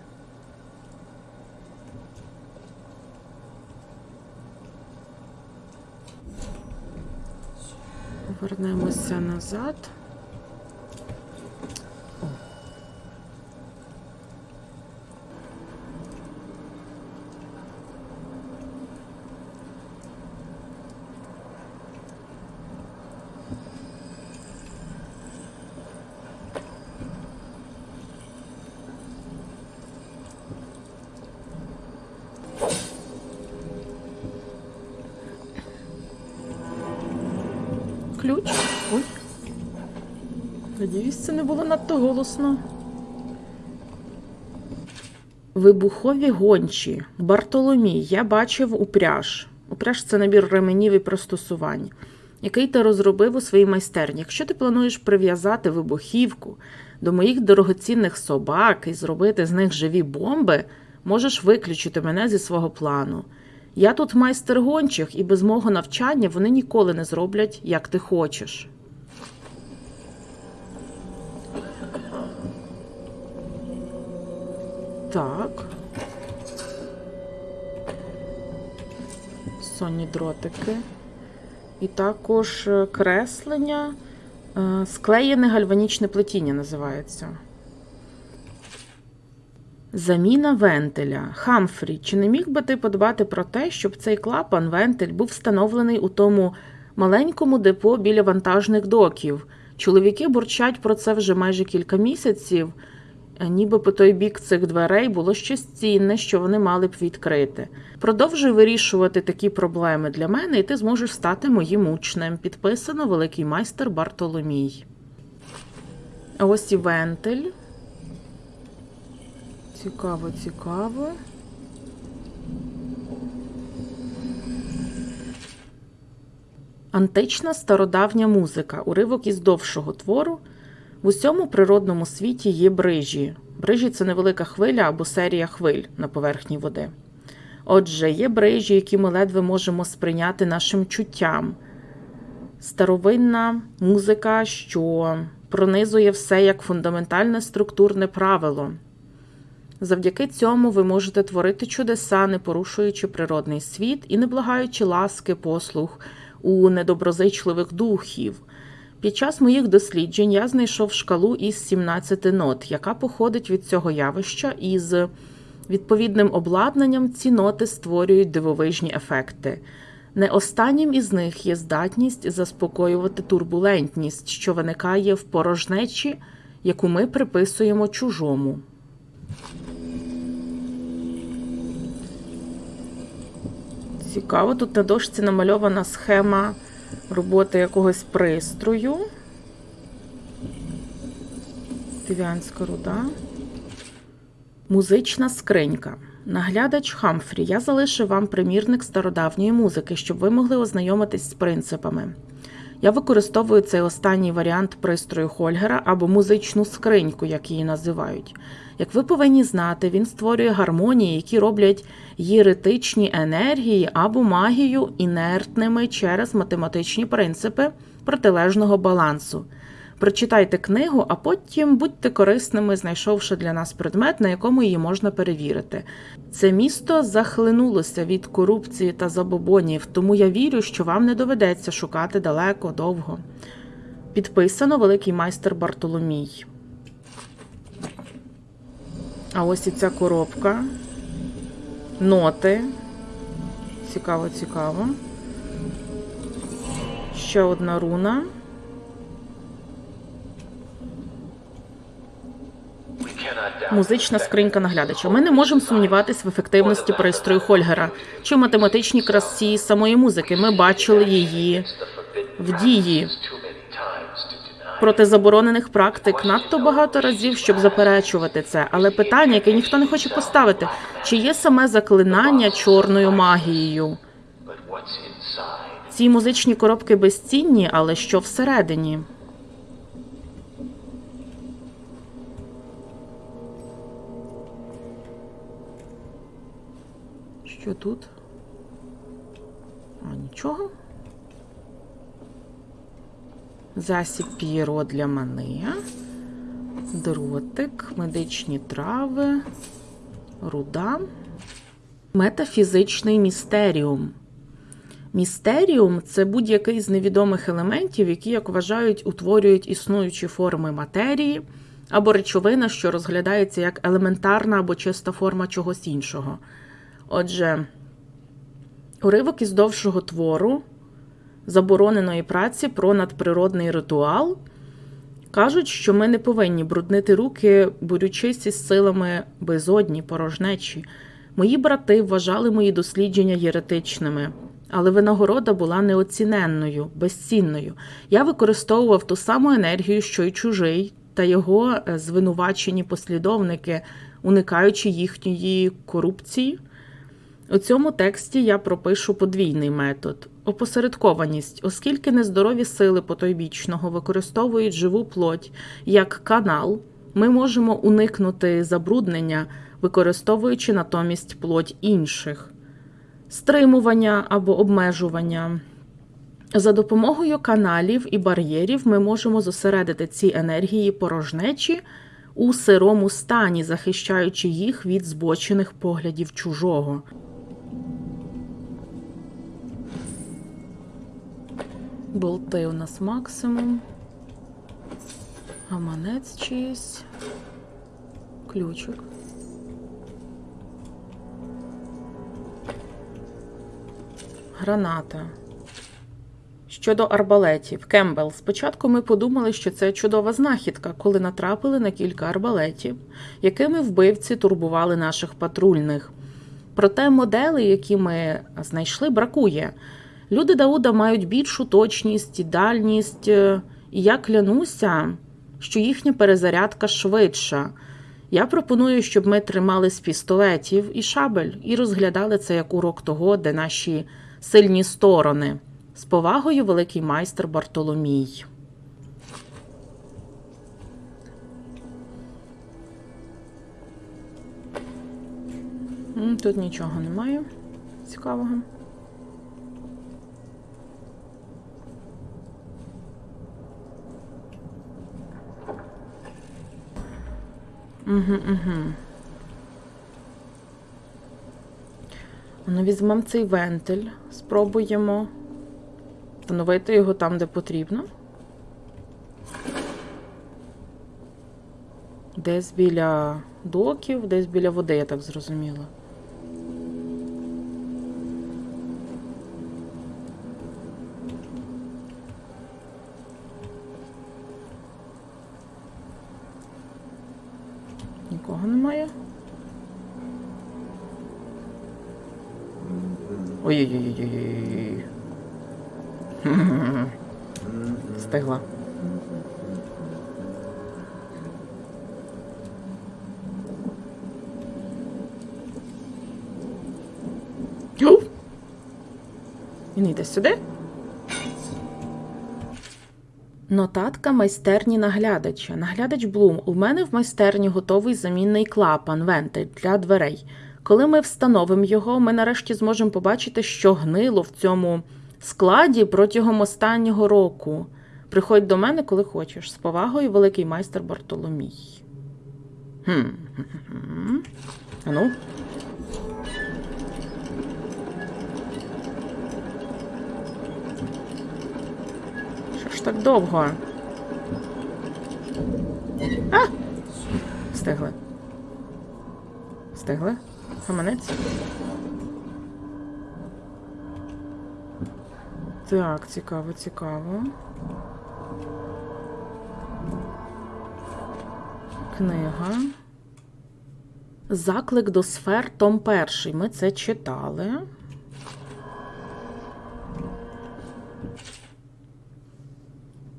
Повернемося назад. Ключ. Ой. Надіюсь, це не було надто голосно. Вибухові гончі. Бартоломій. Я бачив упряж. Упряж це набір ременів і пристосувань, який ти розробив у своїй майстерні. Якщо ти плануєш прив'язати вибухівку до моїх дорогоцінних собак і зробити з них живі бомби, можеш виключити мене зі свого плану. Я тут майстер гончих, і без мого навчання вони ніколи не зроблять, як ти хочеш. Так. Сонні дротики. І також е, креслення. Е, Склеєне гальванічне плетіння називається. Заміна вентиля. Хамфрі, чи не міг би ти подбати про те, щоб цей клапан вентиль був встановлений у тому маленькому депо біля вантажних доків? Чоловіки бурчать про це вже майже кілька місяців, ніби по той бік цих дверей було щось цінне, що вони мали б відкрити. Продовжуй вирішувати такі проблеми для мене, і ти зможеш стати моїм учнем. Підписано великий майстер Бартоломій. Ось і вентиль. Цікаво, цікаво. Антична стародавня музика. Уривок із довшого твору. В усьому природному світі є брижі. Брижі це невелика хвиля або серія хвиль на поверхні води. Отже, є брижі, які ми ледве можемо сприйняти нашим чуттям. Старовинна музика, що пронизує все як фундаментальне структурне правило. Завдяки цьому ви можете творити чудеса, не порушуючи природний світ і не благаючи ласки, послуг у недоброзичливих духів. Під час моїх досліджень я знайшов шкалу із 17 нот, яка походить від цього явища, і з відповідним обладнанням ці ноти створюють дивовижні ефекти. Не останнім із них є здатність заспокоювати турбулентність, що виникає в порожнечі, яку ми приписуємо чужому. Цікаво, тут на дошці намальована схема роботи якогось пристрою. Див'янська руда. Музична скринька. Наглядач Хамфрі. Я залишив вам примірник стародавньої музики, щоб ви могли ознайомитись з принципами. Я використовую цей останній варіант пристрою Хольгера або музичну скриньку, як її називають. Як ви повинні знати, він створює гармонії, які роблять єретичні енергії або магію інертними через математичні принципи протилежного балансу. Прочитайте книгу, а потім будьте корисними, знайшовши для нас предмет, на якому її можна перевірити. Це місто захлинулося від корупції та забобонів, тому я вірю, що вам не доведеться шукати далеко, довго. Підписано великий майстер Бартоломій. А ось і ця коробка. Ноти. Цікаво, цікаво. Ще одна руна. Музична скринька наглядача. Ми не можемо сумніватись в ефективності пристрою Хольгера чи математичній красі самої музики. Ми бачили її в дії. Проти заборонених практик надто багато разів, щоб заперечувати це. Але питання, яке ніхто не хоче поставити, чи є саме заклинання чорною магією? Ці музичні коробки безцінні, але що всередині? Що тут? А, нічого. Засіб п'єро для мани. Дротик, медичні трави, руда. Метафізичний містеріум. Містеріум це будь-який з невідомих елементів, які, як вважають, утворюють існуючі форми матерії або речовина, що розглядається як елементарна або чиста форма чогось іншого. Отже, уривок із довшого твору забороненої праці про надприродний ритуал кажуть, що ми не повинні бруднити руки, борючись із силами безодні, порожнечі. Мої брати вважали мої дослідження єретичними, але винагорода була неоціненною, безцінною. Я використовував ту саму енергію, що й чужий, та його е, звинувачені послідовники, уникаючи їхньої корупції. У цьому тексті я пропишу подвійний метод опосередкованість, оскільки нездорові сили потойбічного використовують живу плоть як канал, ми можемо уникнути забруднення, використовуючи натомість плоть інших, стримування або обмежування. За допомогою каналів і бар'єрів ми можемо зосередити ці енергії порожнечі у сирому стані, захищаючи їх від збочених поглядів чужого. Болти у нас максимум. Гаманець чиїсь. Ключик. Граната. Щодо арбалетів, Кембл. Спочатку ми подумали, що це чудова знахідка, коли натрапили на кілька арбалетів, якими вбивці турбували наших патрульних. Проте моделей, які ми знайшли, бракує. Люди Дауда мають більшу точність і дальність, е, і я клянуся, що їхня перезарядка швидша. Я пропоную, щоб ми тримали з пістолетів і шабель і розглядали це як урок того, де наші сильні сторони. З повагою, великий майстер Бартоломій. Тут нічого немає цікавого. Угу, угу. Ну, візьмемо цей вентиль, спробуємо встановити його там, де потрібно. Десь біля доків, десь біля води, я так зрозуміла. Нікого немає. Ой-ой-ой-ой-ой. Стигла. Йоу! Він йде сюди. Нотатка майстерні наглядача. Наглядач Блум. У мене в майстерні готовий замінний клапан, вентиль для дверей. Коли ми встановимо його, ми нарешті зможемо побачити, що гнило в цьому складі протягом останнього року. Приходь до мене, коли хочеш. З повагою, великий майстер Бартоломій. Хм. хм-хм-хм. А ну. Що ж так довго? А! Встигли. Встигли? Гаманець? Так, цікаво, цікаво. Книга. Заклик до сфер, Том перший. Ми це читали.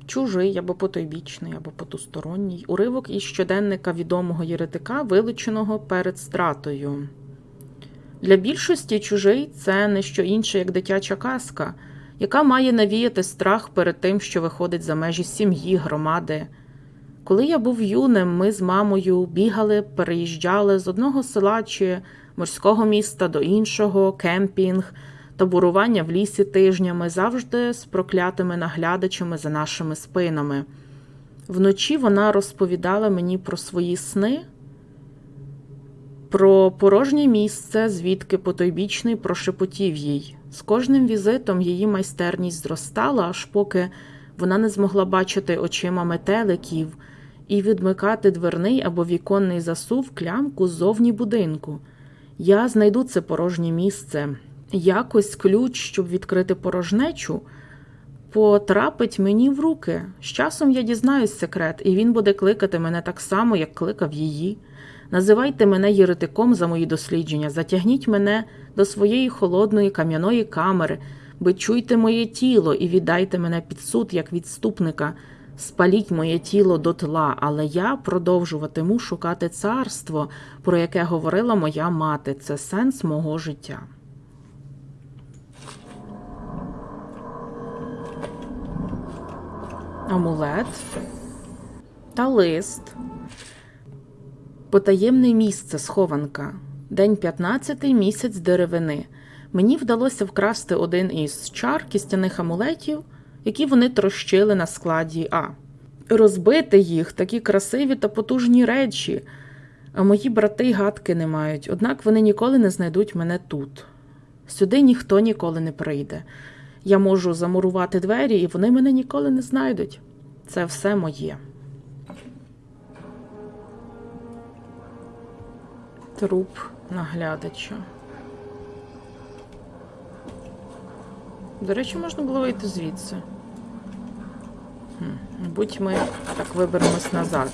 Чужий або потойбічний, або потусторонній. Уривок із щоденника відомого єретика, вилученого перед стратою. Для більшості чужий це не що інше, як дитяча казка, яка має навіяти страх перед тим, що виходить за межі сім'ї, громади. Коли я був юним, ми з мамою бігали, переїжджали з одного села чи морського міста до іншого, кемпінг, таборування в лісі тижнями, завжди з проклятими наглядачами за нашими спинами. Вночі вона розповідала мені про свої сни, про порожнє місце, звідки потойбічний прошепотів їй. З кожним візитом її майстерність зростала, аж поки вона не змогла бачити очима метеликів і відмикати дверний або віконний засув клямку ззовні будинку. Я знайду це порожнє місце. Якось ключ, щоб відкрити порожнечу, потрапить мені в руки. З часом я дізнаюсь секрет, і він буде кликати мене так само, як кликав її. Називайте мене єретиком за мої дослідження, затягніть мене до своєї холодної кам'яної камери, бичуйте моє тіло і віддайте мене під суд як відступника. Спаліть моє тіло до тла, але я продовжуватиму шукати царство, про яке говорила моя мати. Це сенс мого життя. Амулет та лист. Потаємне місце схованка. День 15, місяць деревини. Мені вдалося вкрасти один із чар кістяних амулетів, які вони трощили на складі А. Розбити їх такі красиві та потужні речі. А мої брати гадки не мають, однак вони ніколи не знайдуть мене тут. Сюди ніхто ніколи не прийде. Я можу замурувати двері, і вони мене ніколи не знайдуть. Це все моє. Труп наглядача. До речі, можна було вийти звідси. Мабуть, ми так виберемось назад.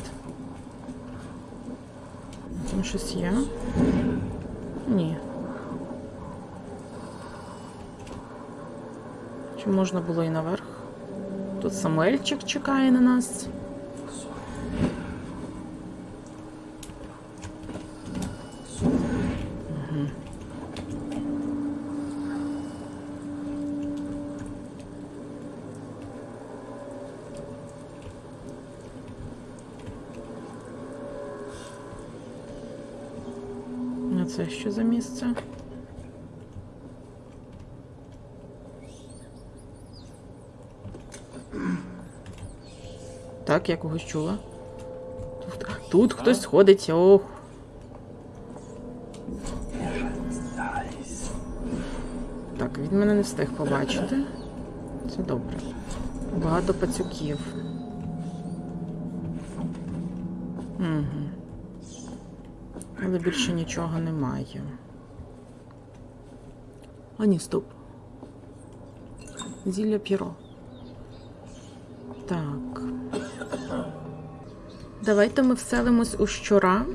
Там щось є? Ні. Чи можна було і наверх? Тут Самуельчик чекає на нас. Це що за місце? Так, я когось чула. Тут, тут хтось ходить, ох. Так, він мене не встиг побачити. Це добре. Багато пацюків. Угу. Але більше нічого немає. А ні, стоп. Зілля п'єро. Так. Давайте ми вселимось у щура.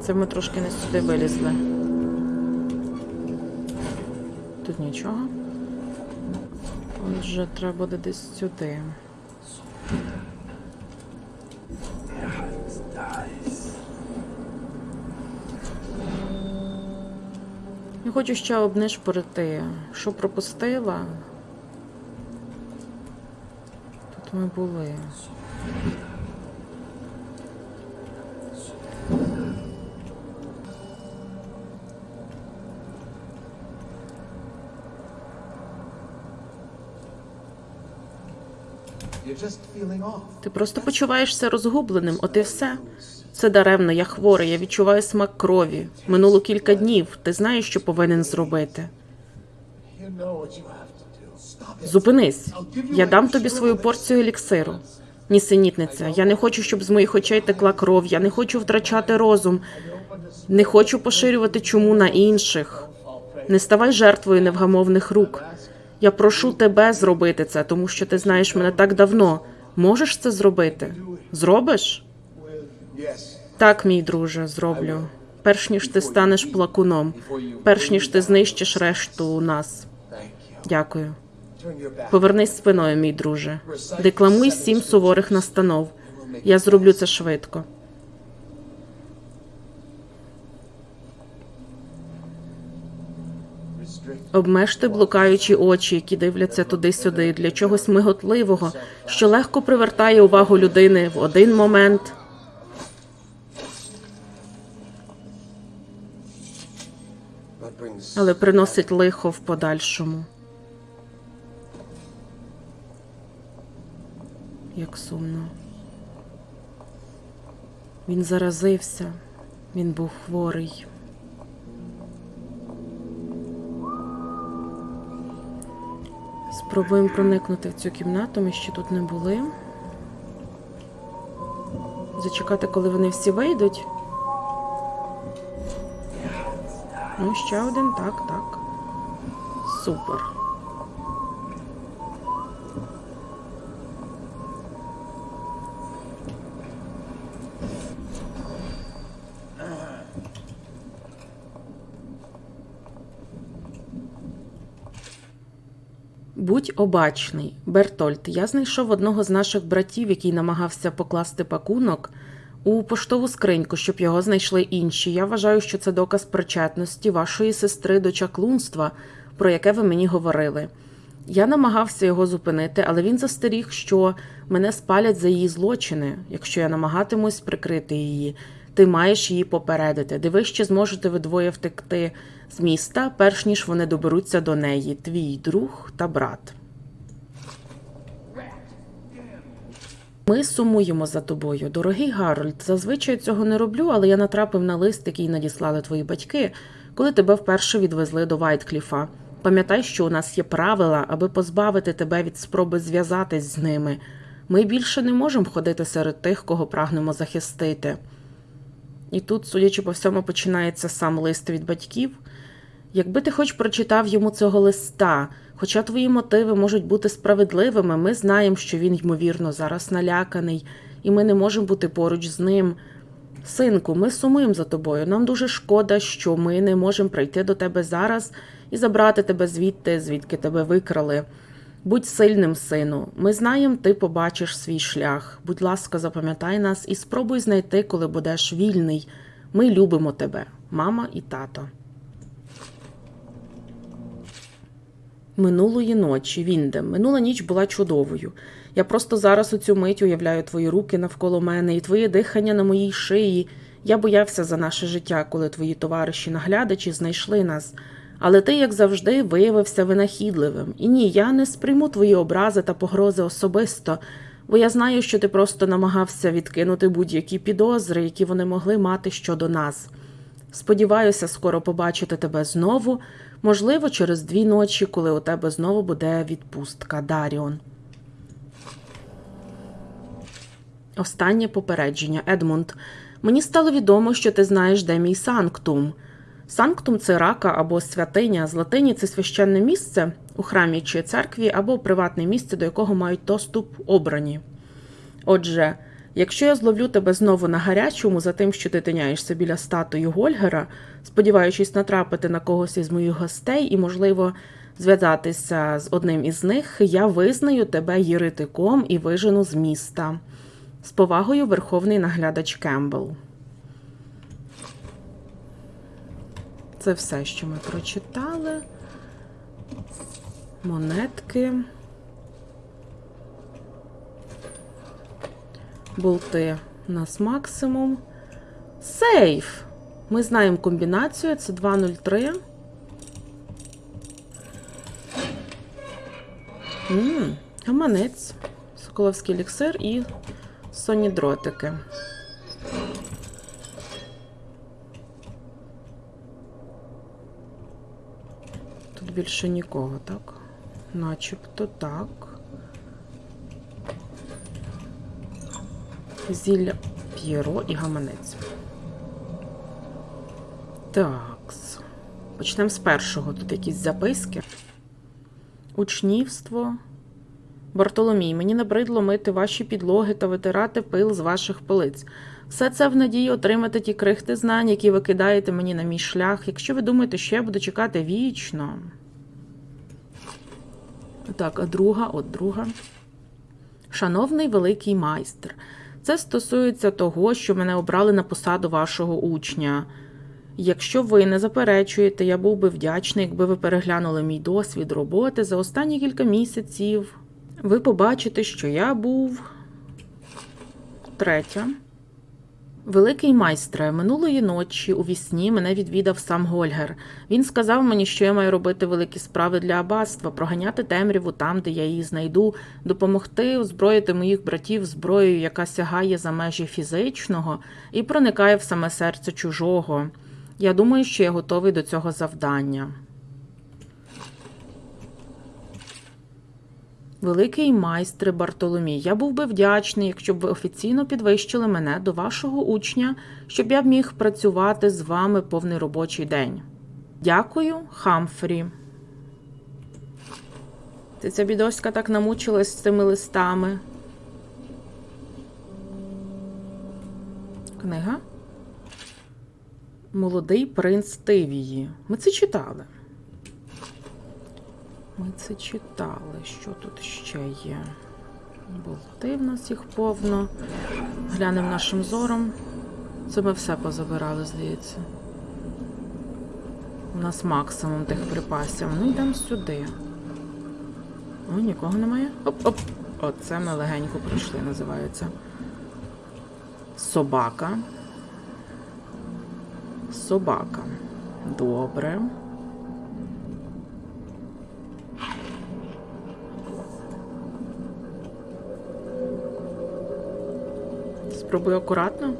Це ми трошки не сюди вилізли. Тут нічого. Отже, треба буде десь сюди. Я хочу ще обнишпорити, що пропустила. Тут ми були. Ти просто почуваєшся розгубленим, от і все. Це даремно, я хворий, я відчуваю смак крові. Минуло кілька днів. Ти знаєш, що повинен зробити. Зупинись. Я дам тобі свою порцію еліксиру. Нісенітниця, я не хочу, щоб з моїх очей текла кров, я не хочу втрачати розум, не хочу поширювати чуму на інших. Не ставай жертвою невгамовних рук. Я прошу тебе зробити це, тому що ти знаєш мене так давно. Можеш це зробити? Зробиш? Так, мій друже, зроблю. Перш ніж ти станеш плакуном, перш ніж ти знищиш решту нас. Дякую. Повернись спиною, мій друже. Декламуй сім суворих настанов. Я зроблю це швидко. Обмежте блукаючі очі, які дивляться туди-сюди, для чогось миготливого, що легко привертає увагу людини в один момент. Але приносить лихо в подальшому. Як сумно. Він заразився, він був хворий. Спробуємо проникнути в цю кімнату, ми ще тут не були. Зачекати, коли вони всі вийдуть. Ну, ще один, так, так. Супер. Будь обачний, Бертольд. Я знайшов одного з наших братів, який намагався покласти пакунок у поштову скриньку, щоб його знайшли інші. Я вважаю, що це доказ причетності вашої сестри до чаклунства, про яке ви мені говорили. Я намагався його зупинити, але він застеріг, що мене спалять за її злочини, якщо я намагатимусь прикрити її. Ти маєш її попередити. Дивись, чи зможете ви двоє втекти з міста, перш ніж вони доберуться до неї, твій друг та брат. Ми сумуємо за тобою, дорогий Гарольд. Зазвичай цього не роблю, але я натрапив на лист, який надіслали твої батьки, коли тебе вперше відвезли до Вайткліфа. Пам'ятай, що у нас є правила, аби позбавити тебе від спроби зв'язатись з ними. Ми більше не можемо ходити серед тих, кого прагнемо захистити. І тут, судячи по всьому, починається сам лист від батьків. Якби ти хоч прочитав йому цього листа, хоча твої мотиви можуть бути справедливими, ми знаємо, що він, ймовірно, зараз наляканий, і ми не можемо бути поруч з ним. Синку, ми сумуємо за тобою. Нам дуже шкода, що ми не можемо прийти до тебе зараз і забрати тебе звідти, звідки тебе викрали. Будь сильним, сину. Ми знаємо, ти побачиш свій шлях. Будь ласка, запам'ятай нас і спробуй знайти, коли будеш вільний. Ми любимо тебе, мама і тато. Минулої ночі, Віндем, минула ніч була чудовою. Я просто зараз у цю мить уявляю твої руки навколо мене і твоє дихання на моїй шиї. Я боявся за наше життя, коли твої товариші наглядачі знайшли нас. Але ти, як завжди, виявився винахідливим. І ні, я не сприйму твої образи та погрози особисто, бо я знаю, що ти просто намагався відкинути будь-які підозри, які вони могли мати щодо нас. Сподіваюся, скоро побачити тебе знову, можливо, через дві ночі, коли у тебе знову буде відпустка, Даріон. Останнє попередження, Едмунд. Мені стало відомо, що ти знаєш, де мій санктум. Санктум це рака або святиня. З латині це священне місце у храмі чи церкві, або приватне місце, до якого мають доступ обрані. Отже, якщо я зловлю тебе знову на гарячому за тим, що ти тиняєшся біля статуї Гольгера, сподіваючись натрапити на когось із моїх гостей і, можливо, зв'язатися з одним із них, я визнаю тебе єретиком і вижену з міста. З повагою, Верховний наглядач Кембл. Це все, що ми прочитали. Монетки. Болти у нас максимум. Сейф. Ми знаємо комбінацію. Це 203. М, Гаманець. Соколовський еліксир і сонні дротики. Тут більше нікого, так? Начебто так. Зілля П'єро і гаманець. Такс. Почнемо з першого. Тут якісь записки. Учнівство. Бартоломій, мені набридло мити ваші підлоги та витирати пил з ваших полиць. Все це в надії отримати ті крихти знань, які ви кидаєте мені на мій шлях. Якщо ви думаєте, що я буду чекати вічно. Так, а друга, от друга. Шановний великий майстер, це стосується того, що мене обрали на посаду вашого учня. Якщо ви не заперечуєте, я був би вдячний, якби ви переглянули мій досвід роботи за останні кілька місяців. Ви побачите, що я був третя. Великий майстре, минулої ночі у вісні мене відвідав сам Гольгер. Він сказав мені, що я маю робити великі справи для аббатства, проганяти темряву там, де я її знайду, допомогти озброїти моїх братів зброєю, яка сягає за межі фізичного і проникає в саме серце чужого. Я думаю, що я готовий до цього завдання. Великий майстре Бартоломій, я був би вдячний, якщо б ви офіційно підвищили мене до вашого учня, щоб я міг працювати з вами повний робочий день. Дякую, Хамфрі. Ти ця бідоська так намучилась з цими листами. Книга? Молодий принц Тивії. Ми це читали. Ми це читали. Що тут ще є? Болти в нас їх повно. Глянемо нашим зором. Це ми все позабирали, здається. У нас максимум тих припасів. Ну, йдемо сюди. О, нікого немає. Оп-оп. Оце ми легенько пройшли, називається. Собака. Собака. Добре. Спробую акуратно.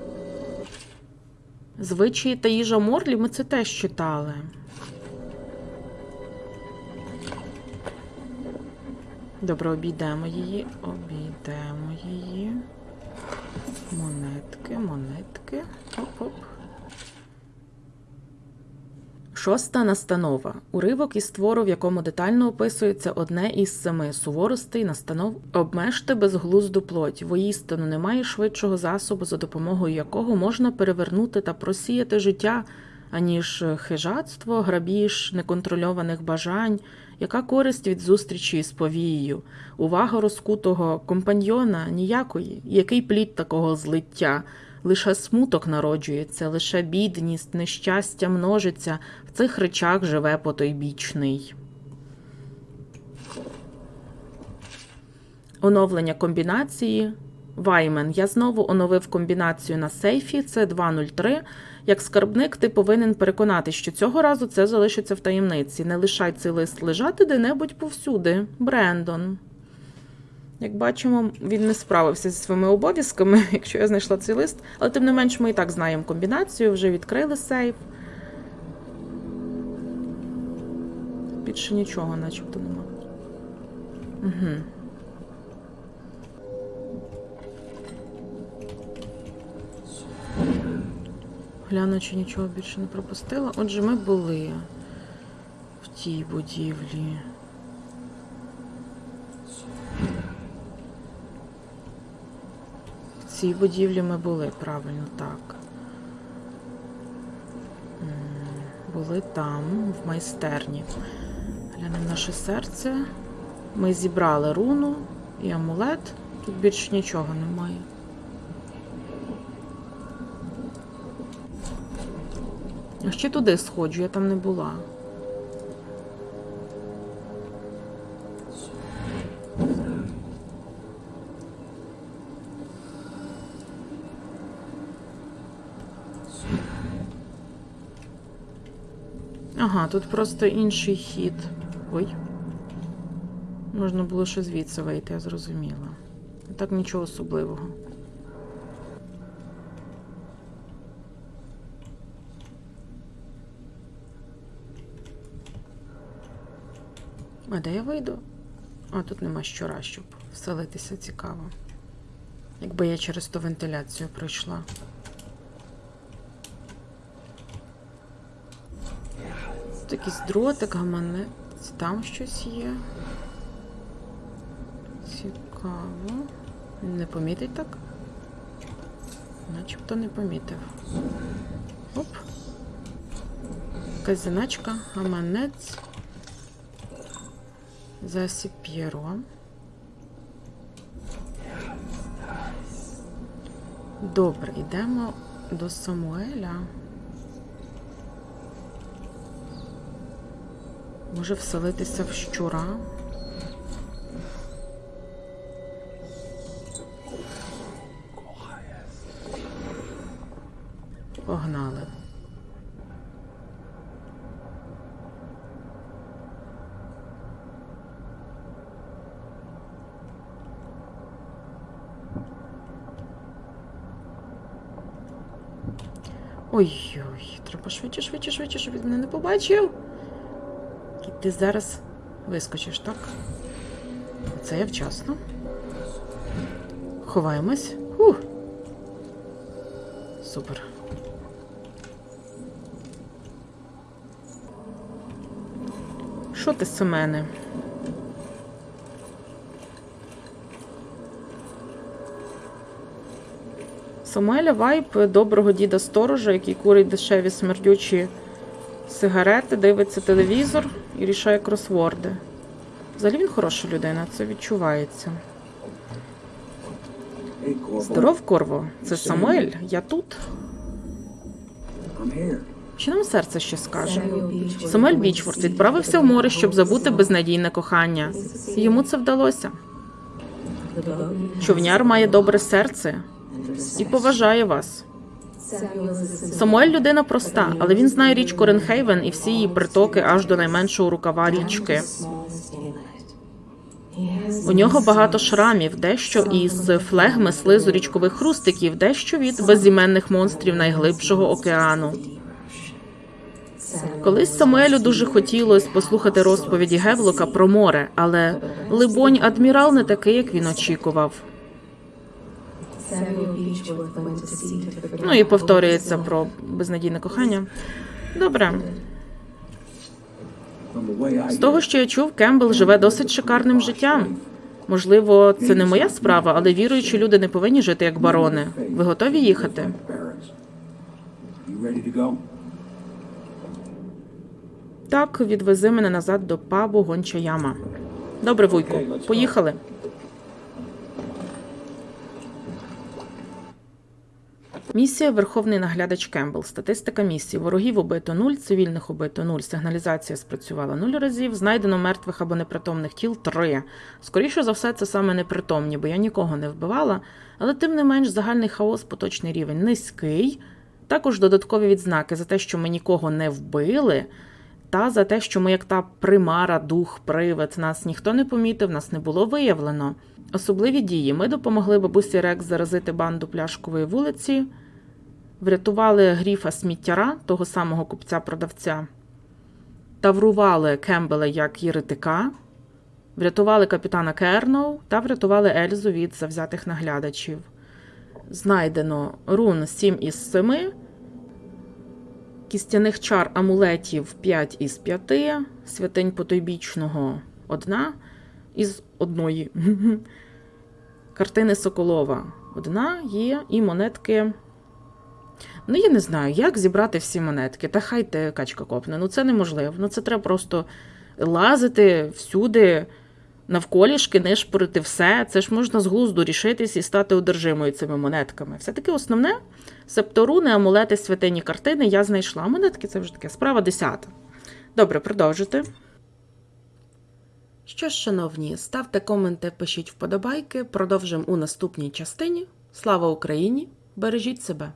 Звичаї та їжа Морлі ми це теж читали. Добре, обійдемо її, обійдемо її. Монетки, монетки. Оп-оп. Шоста настанова. Уривок із твору, в якому детально описується одне із семи суворостей настанов обмежте безглузду плоть. Воістину немає швидшого засобу, за допомогою якого можна перевернути та просіяти життя, аніж хижацтво, грабіж, неконтрольованих бажань, яка користь від зустрічі з повією, увага розкутого компаньйона ніякої, який плід такого злиття. Лише смуток народжується, лише бідність, нещастя множиться, в цих речах живе потойбічний. Оновлення комбінації. Ваймен. Я знову оновив комбінацію на сейфі. Це 203. Як скарбник, ти повинен переконати, що цього разу це залишиться в таємниці. Не лишай цей лист лежати де-небудь повсюди. Брендон. Як бачимо, він не справився зі своїми обов'язками, якщо я знайшла цей лист. Але тим не менш, ми і так знаємо комбінацію, вже відкрили сейф. Більше нічого, начебто, нема. Угу. Гляну, чи нічого більше не пропустила. Отже, ми були в тій будівлі. В цій будівлі ми були, правильно, так. Були там, в майстерні. Глянемо наше серце. Ми зібрали руну і амулет. Тут більше нічого немає. Ще туди сходжу, я там не була. Ага, тут просто інший хід. Ой. Можна було ще звідси вийти, я зрозуміла. Так нічого особливого. А де я вийду? А тут нема щора, щоб вселитися цікаво. Якби я через ту вентиляцію пройшла. Якийсь дротик, гаманець, там щось є. Цікаво. Не помітить так? Начебто не помітив. Оп. Якась заначка, гаманець. Засіб П'єро. Добре, йдемо до Самуеля. Може вселитися в щура. Погнали. Ой-ой, треба швидше, швидше, швидше, щоб він мене не побачив. Ти зараз вискочиш, так? Це я вчасно. Ховаємось. Фух. Супер. Що ти, Семене? Самуеля Вайп доброго діда сторожа, який курить дешеві смердючі сигарети, дивиться телевізор і рішає кросворди. Взагалі він хороша людина, це відчувається. Здоров, Корво, це Самуель, я тут. Що нам серце ще скаже? Самуель Бічворд відправився в море, щоб забути безнадійне кохання. Йому це вдалося. Човняр має добре серце і поважає вас. Самуель людина проста, але він знає річку Ренхейвен і всі її притоки аж до найменшого рукава річки. У нього багато шрамів, дещо із флегми слизу річкових хрустиків, дещо від безіменних монстрів найглибшого океану. Колись Самуелю дуже хотілося послухати розповіді Гевлока про море, але либонь, адмірал не такий, як він очікував. Ну і повторюється про безнадійне кохання. Добре, з того, що я чув, Кембл живе досить шикарним життям. Можливо, це не моя справа, але віруючі люди не повинні жити як барони. Ви готові їхати? Так, відвези мене назад до пабу Гонча Яма. Добре, вуйку, поїхали. Місія Верховний наглядач Кембл. Статистика місії. Ворогів убито 0, цивільних убито 0, сигналізація спрацювала 0 разів, знайдено мертвих або непритомних тіл 3. Скоріше за все, це саме непритомні, бо я нікого не вбивала, але тим не менш загальний хаос, поточний рівень низький. Також додаткові відзнаки за те, що ми нікого не вбили, та за те, що ми, як та примара, дух, привид, нас ніхто не помітив, нас не було виявлено. Особливі дії. Ми допомогли бабусі Рекс заразити банду пляшкової вулиці, врятували гріфа сміттяра, того самого купця-продавця, таврували Кембела як єретика, врятували капітана Керноу та врятували Ельзу від завзятих наглядачів. Знайдено рун 7 із 7, кістяних чар амулетів 5 із 5, святинь потойбічного 1 із одної. Картини Соколова одна є, і монетки. Ну, я не знаю, як зібрати всі монетки. Та хай те качка копне. Ну це неможливо. Ну це треба просто лазити всюди, навколішки, нишпорити все. Це ж можна з глузду рішитись і стати одержимою цими монетками. Все-таки основне септоруни, амулети, святині картини я знайшла. Монетки це вже таке справа десята. Добре, продовжити. Що ж, шановні, ставте коменти, пишіть вподобайки. Продовжимо у наступній частині. Слава Україні! Бережіть себе!